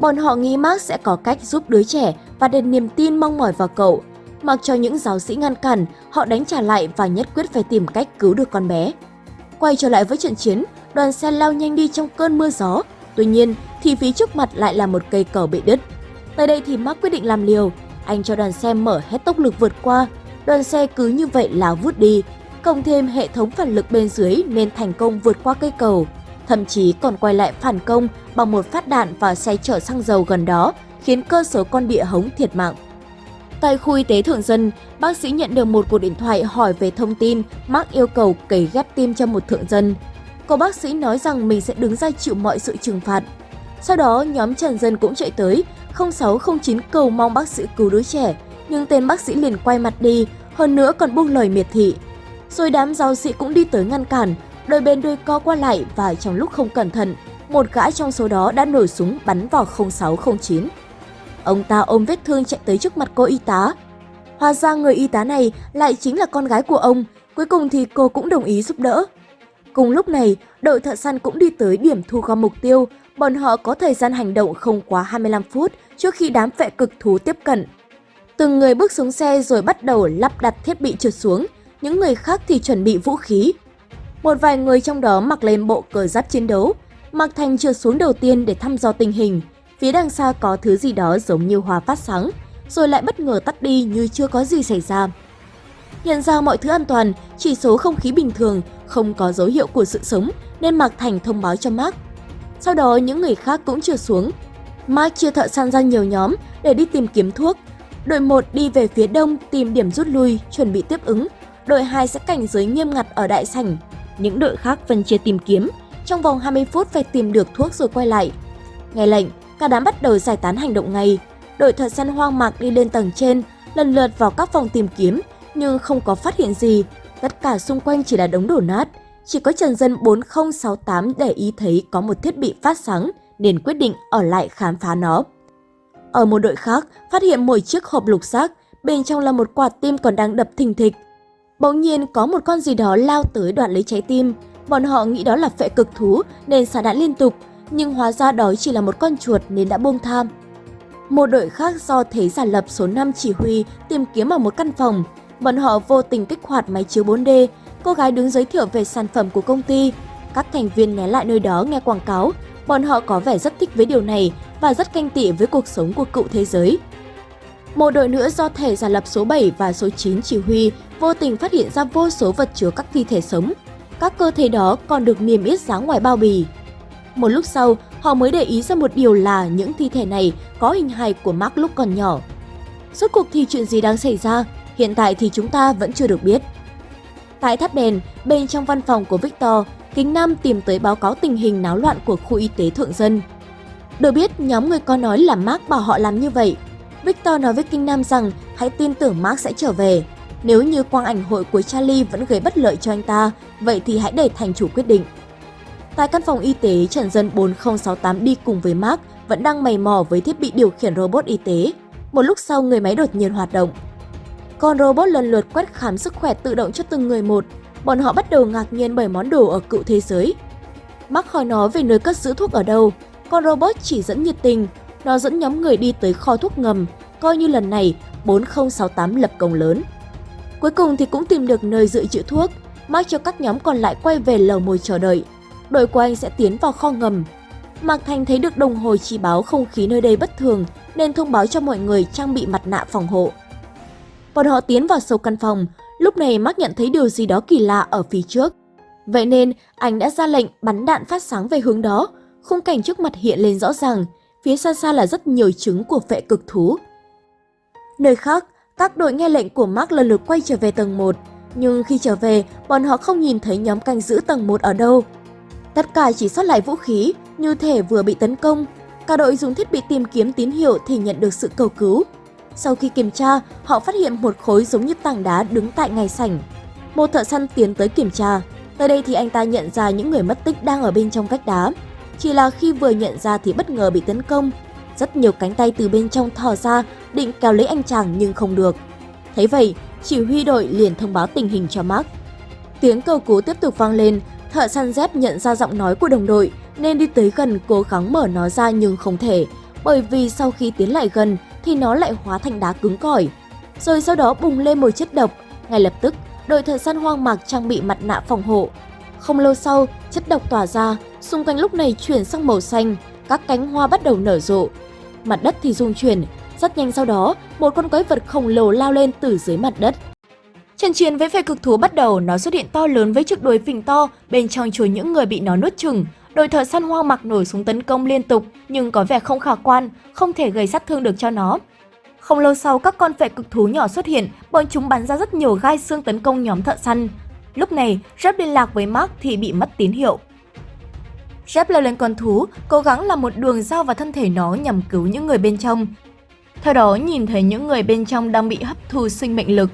Bọn họ nghĩ Mark sẽ có cách giúp đứa trẻ và đặt niềm tin mong mỏi vào cậu. Mặc cho những giáo sĩ ngăn cản, họ đánh trả lại và nhất quyết phải tìm cách cứu được con bé. Quay trở lại với trận chiến, đoàn xe lao nhanh đi trong cơn mưa gió. Tuy nhiên, thì phía trước mặt lại là một cây cầu bị đứt. Tới đây thì Mark quyết định làm liều. Anh cho đoàn xe mở hết tốc lực vượt qua. Đoàn xe cứ như vậy lao vút đi. Cộng thêm hệ thống phản lực bên dưới nên thành công vượt qua cây cầu. Thậm chí còn quay lại phản công bằng một phát đạn vào xe chở xăng dầu gần đó, khiến cơ số con địa hống thiệt mạng. Tại khu y tế Thượng Dân, bác sĩ nhận được một cuộc điện thoại hỏi về thông tin Mark yêu cầu cấy ghép tim cho một thượng dân. Cô bác sĩ nói rằng mình sẽ đứng ra chịu mọi sự trừng phạt. Sau đó, nhóm Trần Dân cũng chạy tới, 0609 cầu mong bác sĩ cứu đứa trẻ, nhưng tên bác sĩ liền quay mặt đi, hơn nữa còn buông lời miệt thị. Rồi đám giáo sĩ cũng đi tới ngăn cản, đôi bên đôi co qua lại và trong lúc không cẩn thận, một gã trong số đó đã nổi súng bắn vào 0609. Ông ta ôm vết thương chạy tới trước mặt cô y tá. Hóa ra người y tá này lại chính là con gái của ông, cuối cùng thì cô cũng đồng ý giúp đỡ. Cùng lúc này, đội thợ săn cũng đi tới điểm thu gom mục tiêu, bọn họ có thời gian hành động không quá 25 phút trước khi đám vệ cực thú tiếp cận. Từng người bước xuống xe rồi bắt đầu lắp đặt thiết bị trượt xuống, những người khác thì chuẩn bị vũ khí. Một vài người trong đó mặc lên bộ cờ giáp chiến đấu, Mạc Thành trượt xuống đầu tiên để thăm dò tình hình. Phía đằng xa có thứ gì đó giống như hòa phát sáng, rồi lại bất ngờ tắt đi như chưa có gì xảy ra. Nhận ra mọi thứ an toàn, chỉ số không khí bình thường, không có dấu hiệu của sự sống nên Mạc Thành thông báo cho Mark. Sau đó những người khác cũng trượt xuống. Mark chia thợ săn ra nhiều nhóm để đi tìm kiếm thuốc. Đội 1 đi về phía đông tìm điểm rút lui, chuẩn bị tiếp ứng. Đội 2 sẽ cảnh giới nghiêm ngặt ở đại sảnh. Những đội khác phân chia tìm kiếm. Trong vòng 20 phút phải tìm được thuốc rồi quay lại. Nghe lệnh, cả đám bắt đầu giải tán hành động ngay. Đội thợ săn hoang mạc đi lên tầng trên, lần lượt vào các phòng tìm kiếm, nhưng không có phát hiện gì. Tất cả xung quanh chỉ là đống đổ nát. Chỉ có Trần Dân 4068 để ý thấy có một thiết bị phát sáng nên quyết định ở lại khám phá nó. Ở một đội khác, phát hiện một chiếc hộp lục xác, bên trong là một quả tim còn đang đập thình thịch. Bỗng nhiên có một con gì đó lao tới đoạn lấy trái tim. Bọn họ nghĩ đó là phệ cực thú nên xả đạn liên tục, nhưng hóa ra đó chỉ là một con chuột nên đã buông tham. Một đội khác do thế giả lập số 5 chỉ huy tìm kiếm ở một căn phòng. Bọn họ vô tình kích hoạt máy chiếu 4D, cô gái đứng giới thiệu về sản phẩm của công ty. Các thành viên né lại nơi đó nghe quảng cáo, bọn họ có vẻ rất thích với điều này và rất canh tị với cuộc sống của cựu thế giới. Một đội nữa do thể giả lập số 7 và số 9 chỉ huy vô tình phát hiện ra vô số vật chứa các thi thể sống. Các cơ thể đó còn được niêm yết dáng ngoài bao bì. Một lúc sau, họ mới để ý ra một điều là những thi thể này có hình hài của Mark lúc còn nhỏ. Suốt cuộc thì chuyện gì đang xảy ra, hiện tại thì chúng ta vẫn chưa được biết. Tại tháp đèn, bên trong văn phòng của Victor, Kính Nam tìm tới báo cáo tình hình náo loạn của khu y tế thượng dân. Được biết, nhóm người có nói là Mark bảo họ làm như vậy. Victor nói với Kinh Nam rằng hãy tin tưởng Mark sẽ trở về. Nếu như quang ảnh hội của Charlie vẫn gây bất lợi cho anh ta, vậy thì hãy để thành chủ quyết định. Tại căn phòng y tế, Trần Dân 4068 đi cùng với Mark vẫn đang mày mò với thiết bị điều khiển robot y tế. Một lúc sau, người máy đột nhiên hoạt động. Con robot lần lượt quét khám sức khỏe tự động cho từng người một. Bọn họ bắt đầu ngạc nhiên bởi món đồ ở cựu thế giới. Mark hỏi nó về nơi cất giữ thuốc ở đâu. Con robot chỉ dẫn nhiệt tình. Nó dẫn nhóm người đi tới kho thuốc ngầm, coi như lần này 4068 lập công lớn. Cuối cùng thì cũng tìm được nơi dự trữ thuốc. Mark cho các nhóm còn lại quay về lầu mồi chờ đợi đội của anh sẽ tiến vào kho ngầm. Mạc Thành thấy được đồng hồ chỉ báo không khí nơi đây bất thường nên thông báo cho mọi người trang bị mặt nạ phòng hộ. Bọn họ tiến vào sâu căn phòng, lúc này Mark nhận thấy điều gì đó kỳ lạ ở phía trước. Vậy nên anh đã ra lệnh bắn đạn phát sáng về hướng đó, khung cảnh trước mặt hiện lên rõ ràng, phía xa xa là rất nhiều trứng của phệ cực thú. Nơi khác, các đội nghe lệnh của Mark lần lượt quay trở về tầng 1, nhưng khi trở về, bọn họ không nhìn thấy nhóm canh giữ tầng 1 ở đâu. Tất cả chỉ sót lại vũ khí, như thể vừa bị tấn công. Cả đội dùng thiết bị tìm kiếm tín hiệu thì nhận được sự cầu cứu. Sau khi kiểm tra, họ phát hiện một khối giống như tảng đá đứng tại ngay sảnh. Một thợ săn tiến tới kiểm tra. Tới đây thì anh ta nhận ra những người mất tích đang ở bên trong vách đá. Chỉ là khi vừa nhận ra thì bất ngờ bị tấn công. Rất nhiều cánh tay từ bên trong thò ra, định kéo lấy anh chàng nhưng không được. Thấy vậy, chỉ huy đội liền thông báo tình hình cho Mark. Tiếng cầu cứu tiếp tục vang lên, thợ săn dép nhận ra giọng nói của đồng đội nên đi tới gần cố gắng mở nó ra nhưng không thể, bởi vì sau khi tiến lại gần thì nó lại hóa thành đá cứng cỏi. Rồi sau đó bùng lên một chất độc, ngay lập tức đội thợ săn hoang mạc trang bị mặt nạ phòng hộ. Không lâu sau, chất độc tỏa ra, xung quanh lúc này chuyển sang màu xanh, các cánh hoa bắt đầu nở rộ. Mặt đất thì rung chuyển, rất nhanh sau đó, một con quái vật khổng lồ lao lên từ dưới mặt đất. Trận chiến với phe cực thú bắt đầu, nó xuất hiện to lớn với chiếc đuôi phình to, bên trong chứa những người bị nó nuốt chừng. Đội thợ săn hoang mặc nổi súng tấn công liên tục, nhưng có vẻ không khả quan, không thể gây sát thương được cho nó. Không lâu sau, các con vệ cực thú nhỏ xuất hiện, bọn chúng bắn ra rất nhiều gai xương tấn công nhóm thợ săn. Lúc này, Jeb liên lạc với Mark thì bị mất tín hiệu. Jeb leo lên con thú, cố gắng làm một đường dao vào thân thể nó nhằm cứu những người bên trong. Theo đó, nhìn thấy những người bên trong đang bị hấp thu sinh mệnh lực.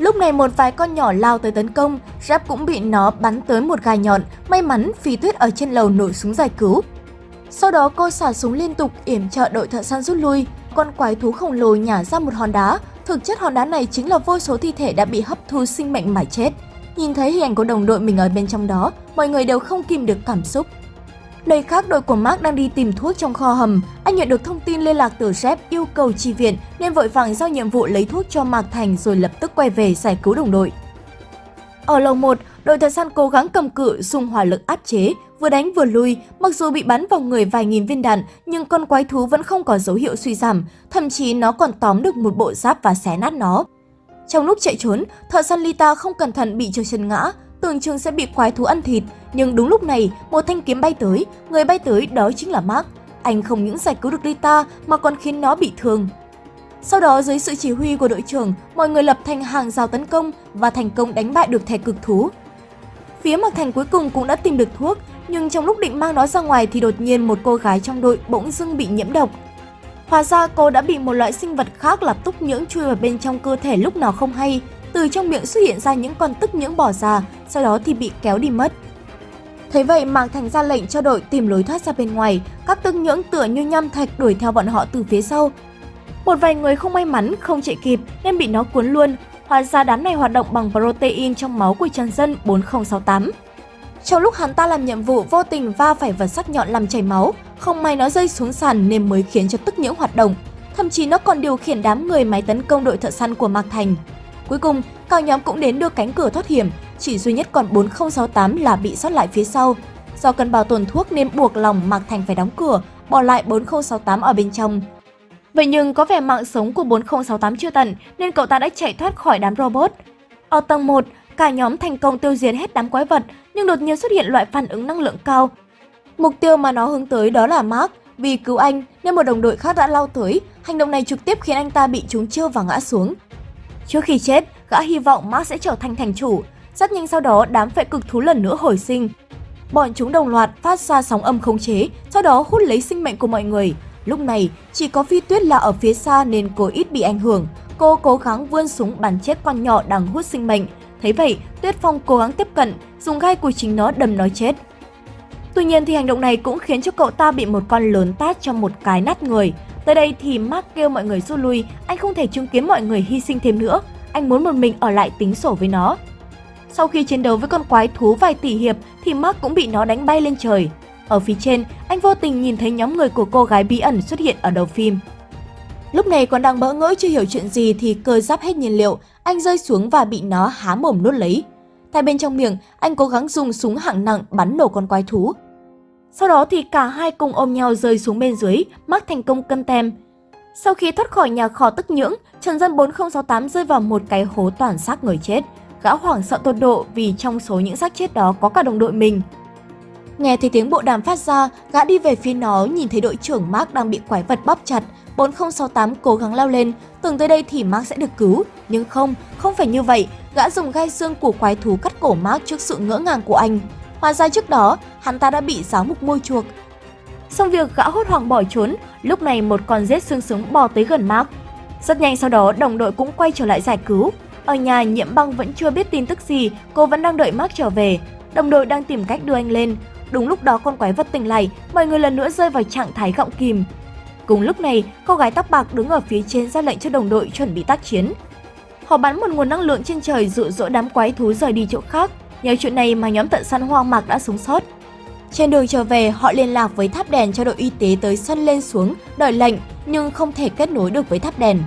Lúc này một vài con nhỏ lao tới tấn công, Jeb cũng bị nó bắn tới một gai nhọn, may mắn phi tuyết ở trên lầu nổi súng giải cứu. Sau đó cô xả súng liên tục yểm trợ đội thợ săn rút lui, con quái thú khổng lồ nhả ra một hòn đá, thực chất hòn đá này chính là vô số thi thể đã bị hấp thu sinh mệnh mà chết. Nhìn thấy hình ảnh của đồng đội mình ở bên trong đó, mọi người đều không kìm được cảm xúc. Nơi khác đội của Mark đang đi tìm thuốc trong kho hầm, anh nhận được thông tin liên lạc từ sếp yêu cầu chi viện nên vội vàng giao nhiệm vụ lấy thuốc cho Mạc Thành rồi lập tức quay về giải cứu đồng đội. Ở lầu 1, đội thợ săn cố gắng cầm cự dùng hỏa lực áp chế, vừa đánh vừa lui, mặc dù bị bắn vào người vài nghìn viên đạn, nhưng con quái thú vẫn không có dấu hiệu suy giảm, thậm chí nó còn tóm được một bộ giáp và xé nát nó. Trong lúc chạy trốn, thợ săn Lita không cẩn thận bị trượt chân ngã, tưởng chừng sẽ bị quái thú ăn thịt, nhưng đúng lúc này, một thanh kiếm bay tới, người bay tới đó chính là Mark. Anh không những giải cứu được Rita mà còn khiến nó bị thương. Sau đó dưới sự chỉ huy của đội trưởng, mọi người lập thành hàng rào tấn công và thành công đánh bại được thẻ cực thú. Phía Mạc Thành cuối cùng cũng đã tìm được thuốc, nhưng trong lúc định mang nó ra ngoài thì đột nhiên một cô gái trong đội bỗng dưng bị nhiễm độc. Hóa ra cô đã bị một loại sinh vật khác là túc nhưỡng chui vào bên trong cơ thể lúc nào không hay, từ trong miệng xuất hiện ra những con tức nhưỡng bỏ ra, sau đó thì bị kéo đi mất. Thế vậy Mạc Thành ra lệnh cho đội tìm lối thoát ra bên ngoài, các tức nhưỡng tựa như nham thạch đuổi theo bọn họ từ phía sau. Một vài người không may mắn không chạy kịp nên bị nó cuốn luôn, hóa ra đám này hoạt động bằng protein trong máu của Trần Dân 4068. Trong lúc hắn ta làm nhiệm vụ vô tình va phải vật sắc nhọn làm chảy máu, không may nó rơi xuống sàn nên mới khiến cho tức nhưỡng hoạt động. Thậm chí nó còn điều khiển đám người máy tấn công đội thợ săn của Mạc Thành. Cuối cùng, cả nhóm cũng đến được cánh cửa thoát hiểm, chỉ duy nhất còn 4068 là bị sót lại phía sau. Do cần bảo tồn thuốc nên buộc lòng Mạc Thành phải đóng cửa, bỏ lại 4068 ở bên trong. Vậy nhưng có vẻ mạng sống của 4068 chưa tận nên cậu ta đã chạy thoát khỏi đám robot. Ở tầng 1, cả nhóm thành công tiêu diệt hết đám quái vật nhưng đột nhiên xuất hiện loại phản ứng năng lượng cao. Mục tiêu mà nó hướng tới đó là Mark, vì cứu anh nên một đồng đội khác đã lao tới, hành động này trực tiếp khiến anh ta bị trúng chiêu và ngã xuống. Trước khi chết, gã hy vọng Mark sẽ trở thành thành chủ. Rất nhanh sau đó, đám phệ cực thú lần nữa hồi sinh. Bọn chúng đồng loạt phát ra sóng âm khống chế, sau đó hút lấy sinh mệnh của mọi người. Lúc này, chỉ có Phi Tuyết là ở phía xa nên cô ít bị ảnh hưởng. Cô cố gắng vươn súng bắn chết con nhỏ đang hút sinh mệnh. Thấy vậy, Tuyết Phong cố gắng tiếp cận, dùng gai của chính nó đâm nó chết. Tuy nhiên thì hành động này cũng khiến cho cậu ta bị một con lớn tát cho một cái nát người. Tới đây thì Mark kêu mọi người rút lui, anh không thể chứng kiến mọi người hy sinh thêm nữa. Anh muốn một mình ở lại tính sổ với nó. Sau khi chiến đấu với con quái thú vài tỷ hiệp thì Mark cũng bị nó đánh bay lên trời. Ở phía trên, anh vô tình nhìn thấy nhóm người của cô gái bí ẩn xuất hiện ở đầu phim. Lúc này còn đang bỡ ngỡ chưa hiểu chuyện gì thì cơ giáp hết nhiên liệu, anh rơi xuống và bị nó há mồm nuốt lấy. Tại bên trong miệng, anh cố gắng dùng súng hạng nặng bắn nổ con quái thú. Sau đó thì cả hai cùng ôm nhau rơi xuống bên dưới, mắc thành công cân tem. Sau khi thoát khỏi nhà kho tức nhưỡng, Trần Dân 4068 rơi vào một cái hố toàn xác người chết. Gã hoảng sợ tột độ vì trong số những xác chết đó có cả đồng đội mình. Nghe thấy tiếng bộ đàm phát ra, gã đi về phía nó nhìn thấy đội trưởng Mark đang bị quái vật bóp chặt. 4068 cố gắng lao lên, tưởng tới đây thì Mark sẽ được cứu. Nhưng không, không phải như vậy, gã dùng gai xương của quái thú cắt cổ Mark trước sự ngỡ ngàng của anh. Hóa ra trước đó, hắn ta đã bị giáo mục môi chuộc. Xong việc gã hốt hoảng bỏ trốn, lúc này một con rết xương súng bò tới gần Mark. Rất nhanh sau đó, đồng đội cũng quay trở lại giải cứu. Ở nhà, nhiễm băng vẫn chưa biết tin tức gì, cô vẫn đang đợi Mark trở về. Đồng đội đang tìm cách đưa anh lên. Đúng lúc đó con quái vật tỉnh lại, mọi người lần nữa rơi vào trạng thái gọng kìm. Cùng lúc này, cô gái tóc bạc đứng ở phía trên ra lệnh cho đồng đội chuẩn bị tác chiến. Họ bắn một nguồn năng lượng trên trời dụ dỗ đám quái thú rời đi chỗ khác. Nhờ chuyện này mà nhóm tận săn hoang mạc đã sống sót. Trên đường trở về, họ liên lạc với tháp đèn cho đội y tế tới sân lên xuống, đợi lệnh, nhưng không thể kết nối được với tháp đèn.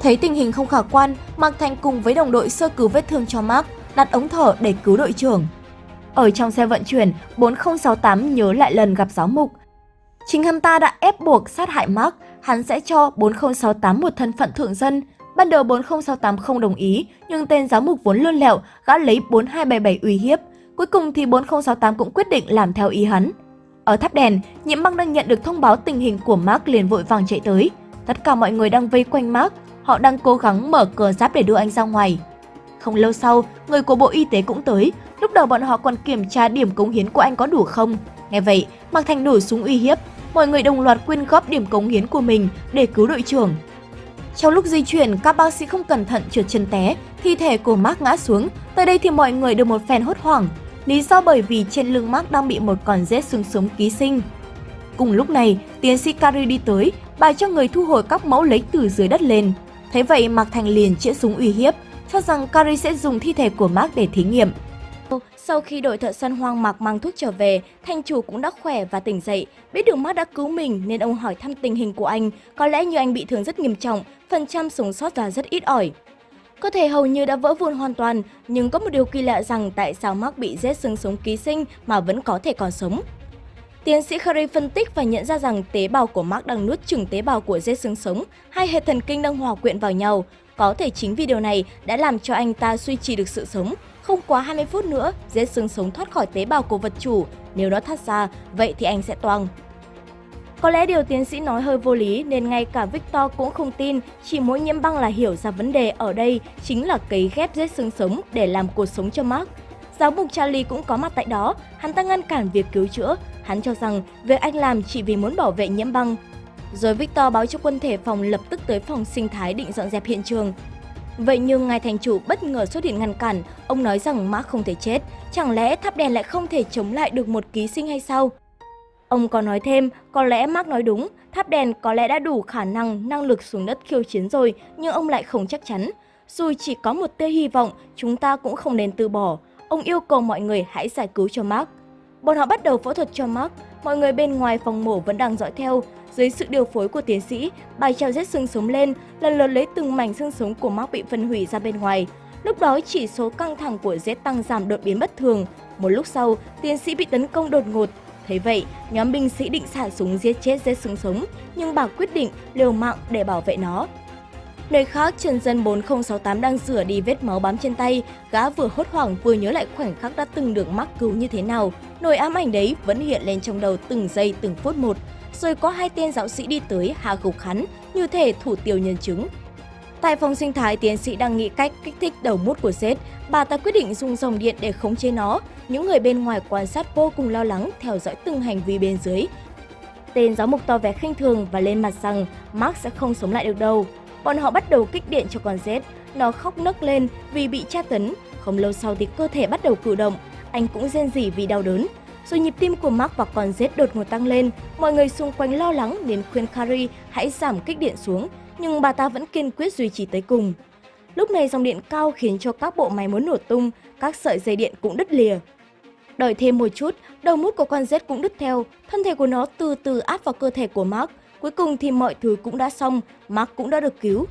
Thấy tình hình không khả quan, Mạc Thành cùng với đồng đội sơ cứu vết thương cho Mark, đặt ống thở để cứu đội trưởng. Ở trong xe vận chuyển, 4068 nhớ lại lần gặp giáo mục. Chính hắn ta đã ép buộc sát hại Mark, hắn sẽ cho 4068 một thân phận thượng dân. Ban đầu 4068 không đồng ý, nhưng tên giáo mục vốn lươn lẹo, gã lấy 4277 uy hiếp. Cuối cùng thì 4068 cũng quyết định làm theo ý hắn. Ở tháp đèn, Nhiễm Băng đang nhận được thông báo tình hình của Mark liền vội vàng chạy tới. Tất cả mọi người đang vây quanh Mark, họ đang cố gắng mở cửa giáp để đưa anh ra ngoài. Không lâu sau, người của Bộ Y tế cũng tới, lúc đầu bọn họ còn kiểm tra điểm cống hiến của anh có đủ không. Nghe vậy, Mạc Thành nổ súng uy hiếp, mọi người đồng loạt quyên góp điểm cống hiến của mình để cứu đội trưởng. Trong lúc di chuyển, các bác sĩ không cẩn thận trượt chân té, thi thể của Mark ngã xuống. Tới đây thì mọi người được một phen hốt hoảng. Lý do bởi vì trên lưng Mark đang bị một con rết xương sống ký sinh. Cùng lúc này, tiến sĩ Carrie đi tới, bài cho người thu hồi các mẫu lấy từ dưới đất lên. Thế vậy Mạc Thành liền chĩa súng uy hiếp, cho rằng Carrie sẽ dùng thi thể của Mark để thí nghiệm. Sau khi đội thợ săn hoang mạc mang thuốc trở về, thanh chủ cũng đã khỏe và tỉnh dậy. Biết được Mark đã cứu mình nên ông hỏi thăm tình hình của anh. Có lẽ như anh bị thương rất nghiêm trọng, phần trăm sống sót là rất ít ỏi. Cơ thể hầu như đã vỡ vụn hoàn toàn, nhưng có một điều kỳ lạ rằng tại sao Mark bị rết xương sống ký sinh mà vẫn có thể còn sống. Tiến sĩ Curry phân tích và nhận ra rằng tế bào của Mark đang nuốt chửng tế bào của rết xương sống, hai hệ thần kinh đang hòa quyện vào nhau. Có thể chính vì điều này đã làm cho anh ta duy trì được sự sống. Không quá 20 phút nữa, rết xương sống thoát khỏi tế bào của vật chủ. Nếu nó thoát ra, vậy thì anh sẽ toang. Có lẽ điều tiến sĩ nói hơi vô lý nên ngay cả Victor cũng không tin, chỉ mỗi nhiễm băng là hiểu ra vấn đề ở đây chính là cấy ghép rết xương sống để làm cuộc sống cho Mark. Giáo mục Charlie cũng có mặt tại đó, hắn ta ngăn cản việc cứu chữa, hắn cho rằng việc anh làm chỉ vì muốn bảo vệ nhiễm băng. Rồi Victor báo cho quân thể phòng lập tức tới phòng sinh thái định dọn dẹp hiện trường. Vậy nhưng ngài thành chủ bất ngờ xuất hiện ngăn cản, ông nói rằng Mark không thể chết, chẳng lẽ tháp đèn lại không thể chống lại được một ký sinh hay sao? Ông còn nói thêm, có lẽ Mark nói đúng, tháp đèn có lẽ đã đủ khả năng, năng lực xuống đất khiêu chiến rồi, nhưng ông lại không chắc chắn. Dù chỉ có một tia hy vọng, chúng ta cũng không nên từ bỏ. Ông yêu cầu mọi người hãy giải cứu cho Mark. Bọn họ bắt đầu phẫu thuật cho Mark, mọi người bên ngoài phòng mổ vẫn đang dõi theo. Dưới sự điều phối của tiến sĩ, bài treo rết xương sống lên, lần lượt lấy từng mảnh xương sống của Mark bị phân hủy ra bên ngoài. Lúc đó chỉ số căng thẳng của Z tăng giảm đột biến bất thường. Một lúc sau, tiến sĩ bị tấn công đột ngột. Thế vậy, nhóm binh sĩ định xả súng giết chết Z xương sống, nhưng bà quyết định liều mạng để bảo vệ nó. Nơi khác, chân Dân 4068 đang rửa đi vết máu bám trên tay, gã vừa hốt hoảng vừa nhớ lại khoảnh khắc đã từng được mắc cứu như thế nào. Nỗi ám ảnh đấy vẫn hiện lên trong đầu từng giây từng phút một. Rồi có hai tên giáo sĩ đi tới hạ gục hắn, như thể thủ tiêu nhân chứng. Tại phòng sinh thái, tiến sĩ đang nghĩ cách kích thích đầu mút của Zed. Bà ta quyết định dùng dòng điện để khống chế nó. Những người bên ngoài quan sát vô cùng lo lắng, theo dõi từng hành vi bên dưới. Tên giáo mục to vẻ khinh thường và lên mặt rằng Mark sẽ không sống lại được đâu. Bọn họ bắt đầu kích điện cho con Z. Nó khóc nấc lên vì bị tra tấn. Không lâu sau thì cơ thể bắt đầu cử động. Anh cũng rên rỉ vì đau đớn. Rồi nhịp tim của Mark và con Z đột ngột tăng lên. Mọi người xung quanh lo lắng đến khuyên Carrie hãy giảm kích điện xuống. Nhưng bà ta vẫn kiên quyết duy trì tới cùng. Lúc này dòng điện cao khiến cho các bộ máy muốn nổ tung, các sợi dây điện cũng đứt lìa. Đợi thêm một chút, đầu mút của con Z cũng đứt theo, thân thể của nó từ từ áp vào cơ thể của Mark. Cuối cùng thì mọi thứ cũng đã xong, Mark cũng đã được cứu.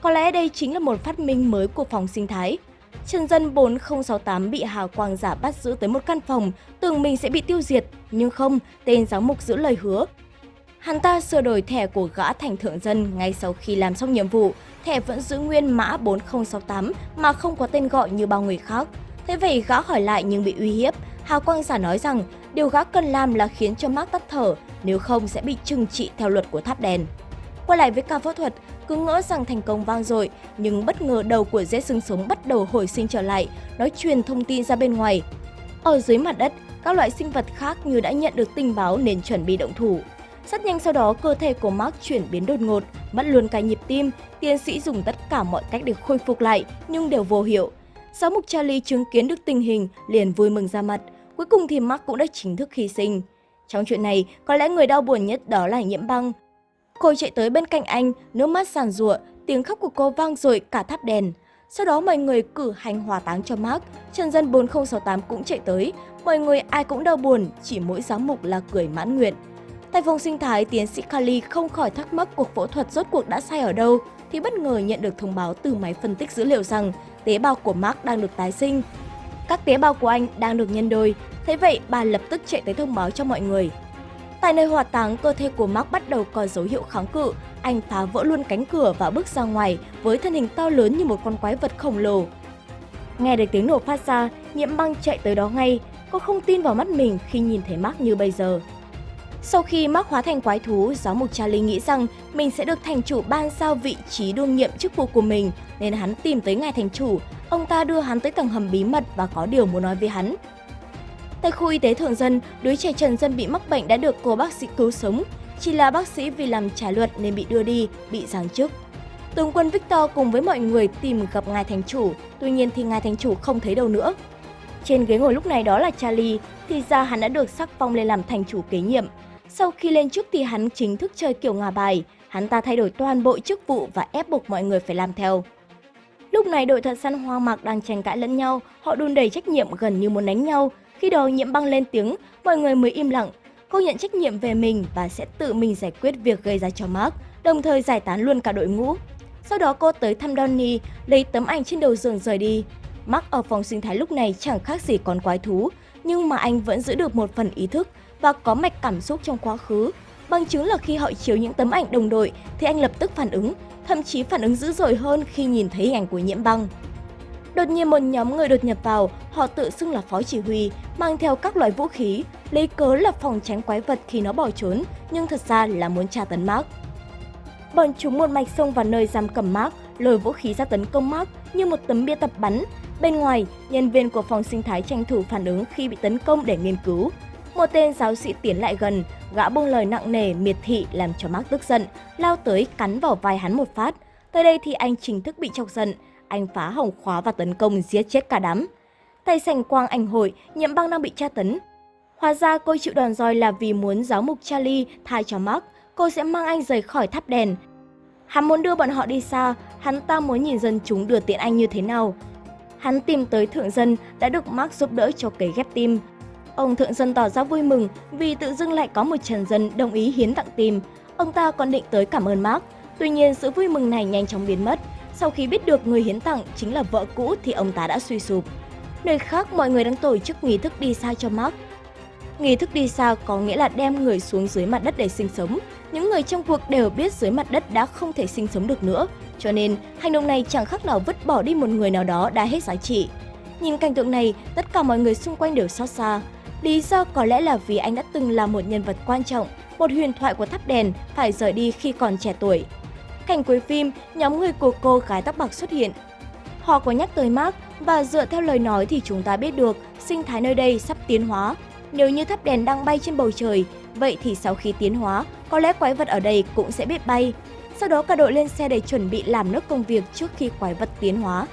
Có lẽ đây chính là một phát minh mới của phòng sinh thái. Trần dân 4068 bị hào quang giả bắt giữ tới một căn phòng, tưởng mình sẽ bị tiêu diệt, nhưng không, tên giáo mục giữ lời hứa. Hắn ta sửa đổi thẻ của gã thành thượng dân ngay sau khi làm xong nhiệm vụ, thẻ vẫn giữ nguyên mã 4068 mà không có tên gọi như bao người khác. Thế vậy gã hỏi lại nhưng bị uy hiếp, Hào Quang giả nói rằng điều gã cần làm là khiến cho Mark tắt thở, nếu không sẽ bị trừng trị theo luật của tháp đèn. Quay lại với ca phẫu thuật, cứ ngỡ rằng thành công vang dội, nhưng bất ngờ đầu của dễ xương sống bắt đầu hồi sinh trở lại, nói truyền thông tin ra bên ngoài. Ở dưới mặt đất, các loại sinh vật khác như đã nhận được tình báo nên chuẩn bị động thủ. Rất nhanh sau đó, cơ thể của Mark chuyển biến đột ngột, mất luôn cả nhịp tim. Tiến sĩ dùng tất cả mọi cách để khôi phục lại, nhưng đều vô hiệu. Giáo mục Charlie chứng kiến được tình hình, liền vui mừng ra mặt. Cuối cùng thì Mark cũng đã chính thức hy sinh. Trong chuyện này, có lẽ người đau buồn nhất đó là nhiễm băng. Cô chạy tới bên cạnh anh, nước mắt sàn rụa, tiếng khóc của cô vang dội cả tháp đèn. Sau đó mọi người cử hành hòa táng cho Mark, Trần dân 4068 cũng chạy tới. Mọi người ai cũng đau buồn, chỉ mỗi giám mục là cười mãn nguyện. Tại phòng sinh thái, tiến sĩ Kali không khỏi thắc mắc cuộc phẫu thuật rốt cuộc đã sai ở đâu, thì bất ngờ nhận được thông báo từ máy phân tích dữ liệu rằng tế bào của Mark đang được tái sinh. Các tế bào của anh đang được nhân đôi, thế vậy bà lập tức chạy tới thông báo cho mọi người. Tại nơi hỏa táng, cơ thể của Mark bắt đầu có dấu hiệu kháng cự, anh phá vỡ luôn cánh cửa và bước ra ngoài với thân hình to lớn như một con quái vật khổng lồ. Nghe được tiếng nổ phát ra, nhiễm băng chạy tới đó ngay, cô không tin vào mắt mình khi nhìn thấy Mark như bây giờ. Sau khi Mark hóa thành quái thú, giáo mục Charlie nghĩ rằng mình sẽ được thành chủ ban giao vị trí đương nhiệm chức vụ của mình, nên hắn tìm tới ngài thành chủ. Ông ta đưa hắn tới tầng hầm bí mật và có điều muốn nói với hắn. Tại khu y tế thường dân, đứa trẻ Trần Dân bị mắc bệnh đã được cô bác sĩ cứu sống. Chỉ là bác sĩ vì làm trái luật nên bị đưa đi, bị giáng chức. Tướng quân Victor cùng với mọi người tìm gặp ngài thành chủ, tuy nhiên thì ngài thành chủ không thấy đâu nữa. Trên ghế ngồi lúc này đó là Charlie, thì ra hắn đã được sắc phong lên làm thành chủ kế nhiệm. Sau khi lên chức thì hắn chính thức chơi kiểu ngả bài, hắn ta thay đổi toàn bộ chức vụ và ép buộc mọi người phải làm theo. Lúc này đội thật săn hoang mạc đang tranh cãi lẫn nhau, họ đun đầy trách nhiệm gần như muốn đánh nhau. Khi đó nhiễm băng lên tiếng, mọi người mới im lặng. Cô nhận trách nhiệm về mình và sẽ tự mình giải quyết việc gây ra cho Mark, đồng thời giải tán luôn cả đội ngũ. Sau đó cô tới thăm Donny lấy tấm ảnh trên đầu giường rời đi. Mark ở phòng sinh thái lúc này chẳng khác gì con quái thú, nhưng mà anh vẫn giữ được một phần ý thức và có mạch cảm xúc trong quá khứ. Bằng chứng là khi họ chiếu những tấm ảnh đồng đội thì anh lập tức phản ứng, thậm chí phản ứng dữ dội hơn khi nhìn thấy hình ảnh của nhiễm băng. Đột nhiên một nhóm người đột nhập vào, họ tự xưng là phó chỉ huy, mang theo các loại vũ khí, lấy cớ là phòng tránh quái vật khi nó bỏ trốn, nhưng thật ra là muốn tra tấn Mark. Bọn chúng một mạch xông vào nơi giam cầm Mark, lôi vũ khí ra tấn công Mark như một tấm bia tập bắn. Bên ngoài, nhân viên của phòng sinh thái tranh thủ phản ứng khi bị tấn công để nghiên cứu. Một tên giáo sĩ tiến lại gần, gã buông lời nặng nề miệt thị làm cho Mark tức giận, lao tới cắn vào vai hắn một phát. Tới đây thì anh chính thức bị chọc giận, anh phá hỏng khóa và tấn công giết chết cả đám. Tay sành quang ảnh hội, nhiễm băng đang bị tra tấn. Hóa ra cô chịu đòn roi là vì muốn giáo mục Charlie thay cho Mark, cô sẽ mang anh rời khỏi tháp đèn. Hắn muốn đưa bọn họ đi xa, hắn ta muốn nhìn dân chúng đưa tiện anh như thế nào. Hắn tìm tới thượng dân đã được Mark giúp đỡ cho cấy ghép tim. Ông thượng dân tỏ ra vui mừng vì tự dưng lại có một trần dân đồng ý hiến tặng tim. Ông ta còn định tới cảm ơn Mark, tuy nhiên sự vui mừng này nhanh chóng biến mất. Sau khi biết được người hiến tặng chính là vợ cũ thì ông ta đã suy sụp. Nơi khác mọi người đang tổ chức nghi thức đi xa cho Mark. Nghi thức đi xa có nghĩa là đem người xuống dưới mặt đất để sinh sống. Những người trong cuộc đều biết dưới mặt đất đã không thể sinh sống được nữa, cho nên hành động này chẳng khác nào vứt bỏ đi một người nào đó đã hết giá trị. Nhìn cảnh tượng này, tất cả mọi người xung quanh đều xót xa. Lý do có lẽ là vì anh đã từng là một nhân vật quan trọng, một huyền thoại của tháp đèn, phải rời đi khi còn trẻ tuổi. Cảnh cuối phim, nhóm người của cô gái tóc bạc xuất hiện. Họ có nhắc tới Mark và dựa theo lời nói thì chúng ta biết được sinh thái nơi đây sắp tiến hóa. Nếu như tháp đèn đang bay trên bầu trời, vậy thì sau khi tiến hóa, có lẽ quái vật ở đây cũng sẽ biết bay. Sau đó cả đội lên xe để chuẩn bị làm nốt công việc trước khi quái vật tiến hóa.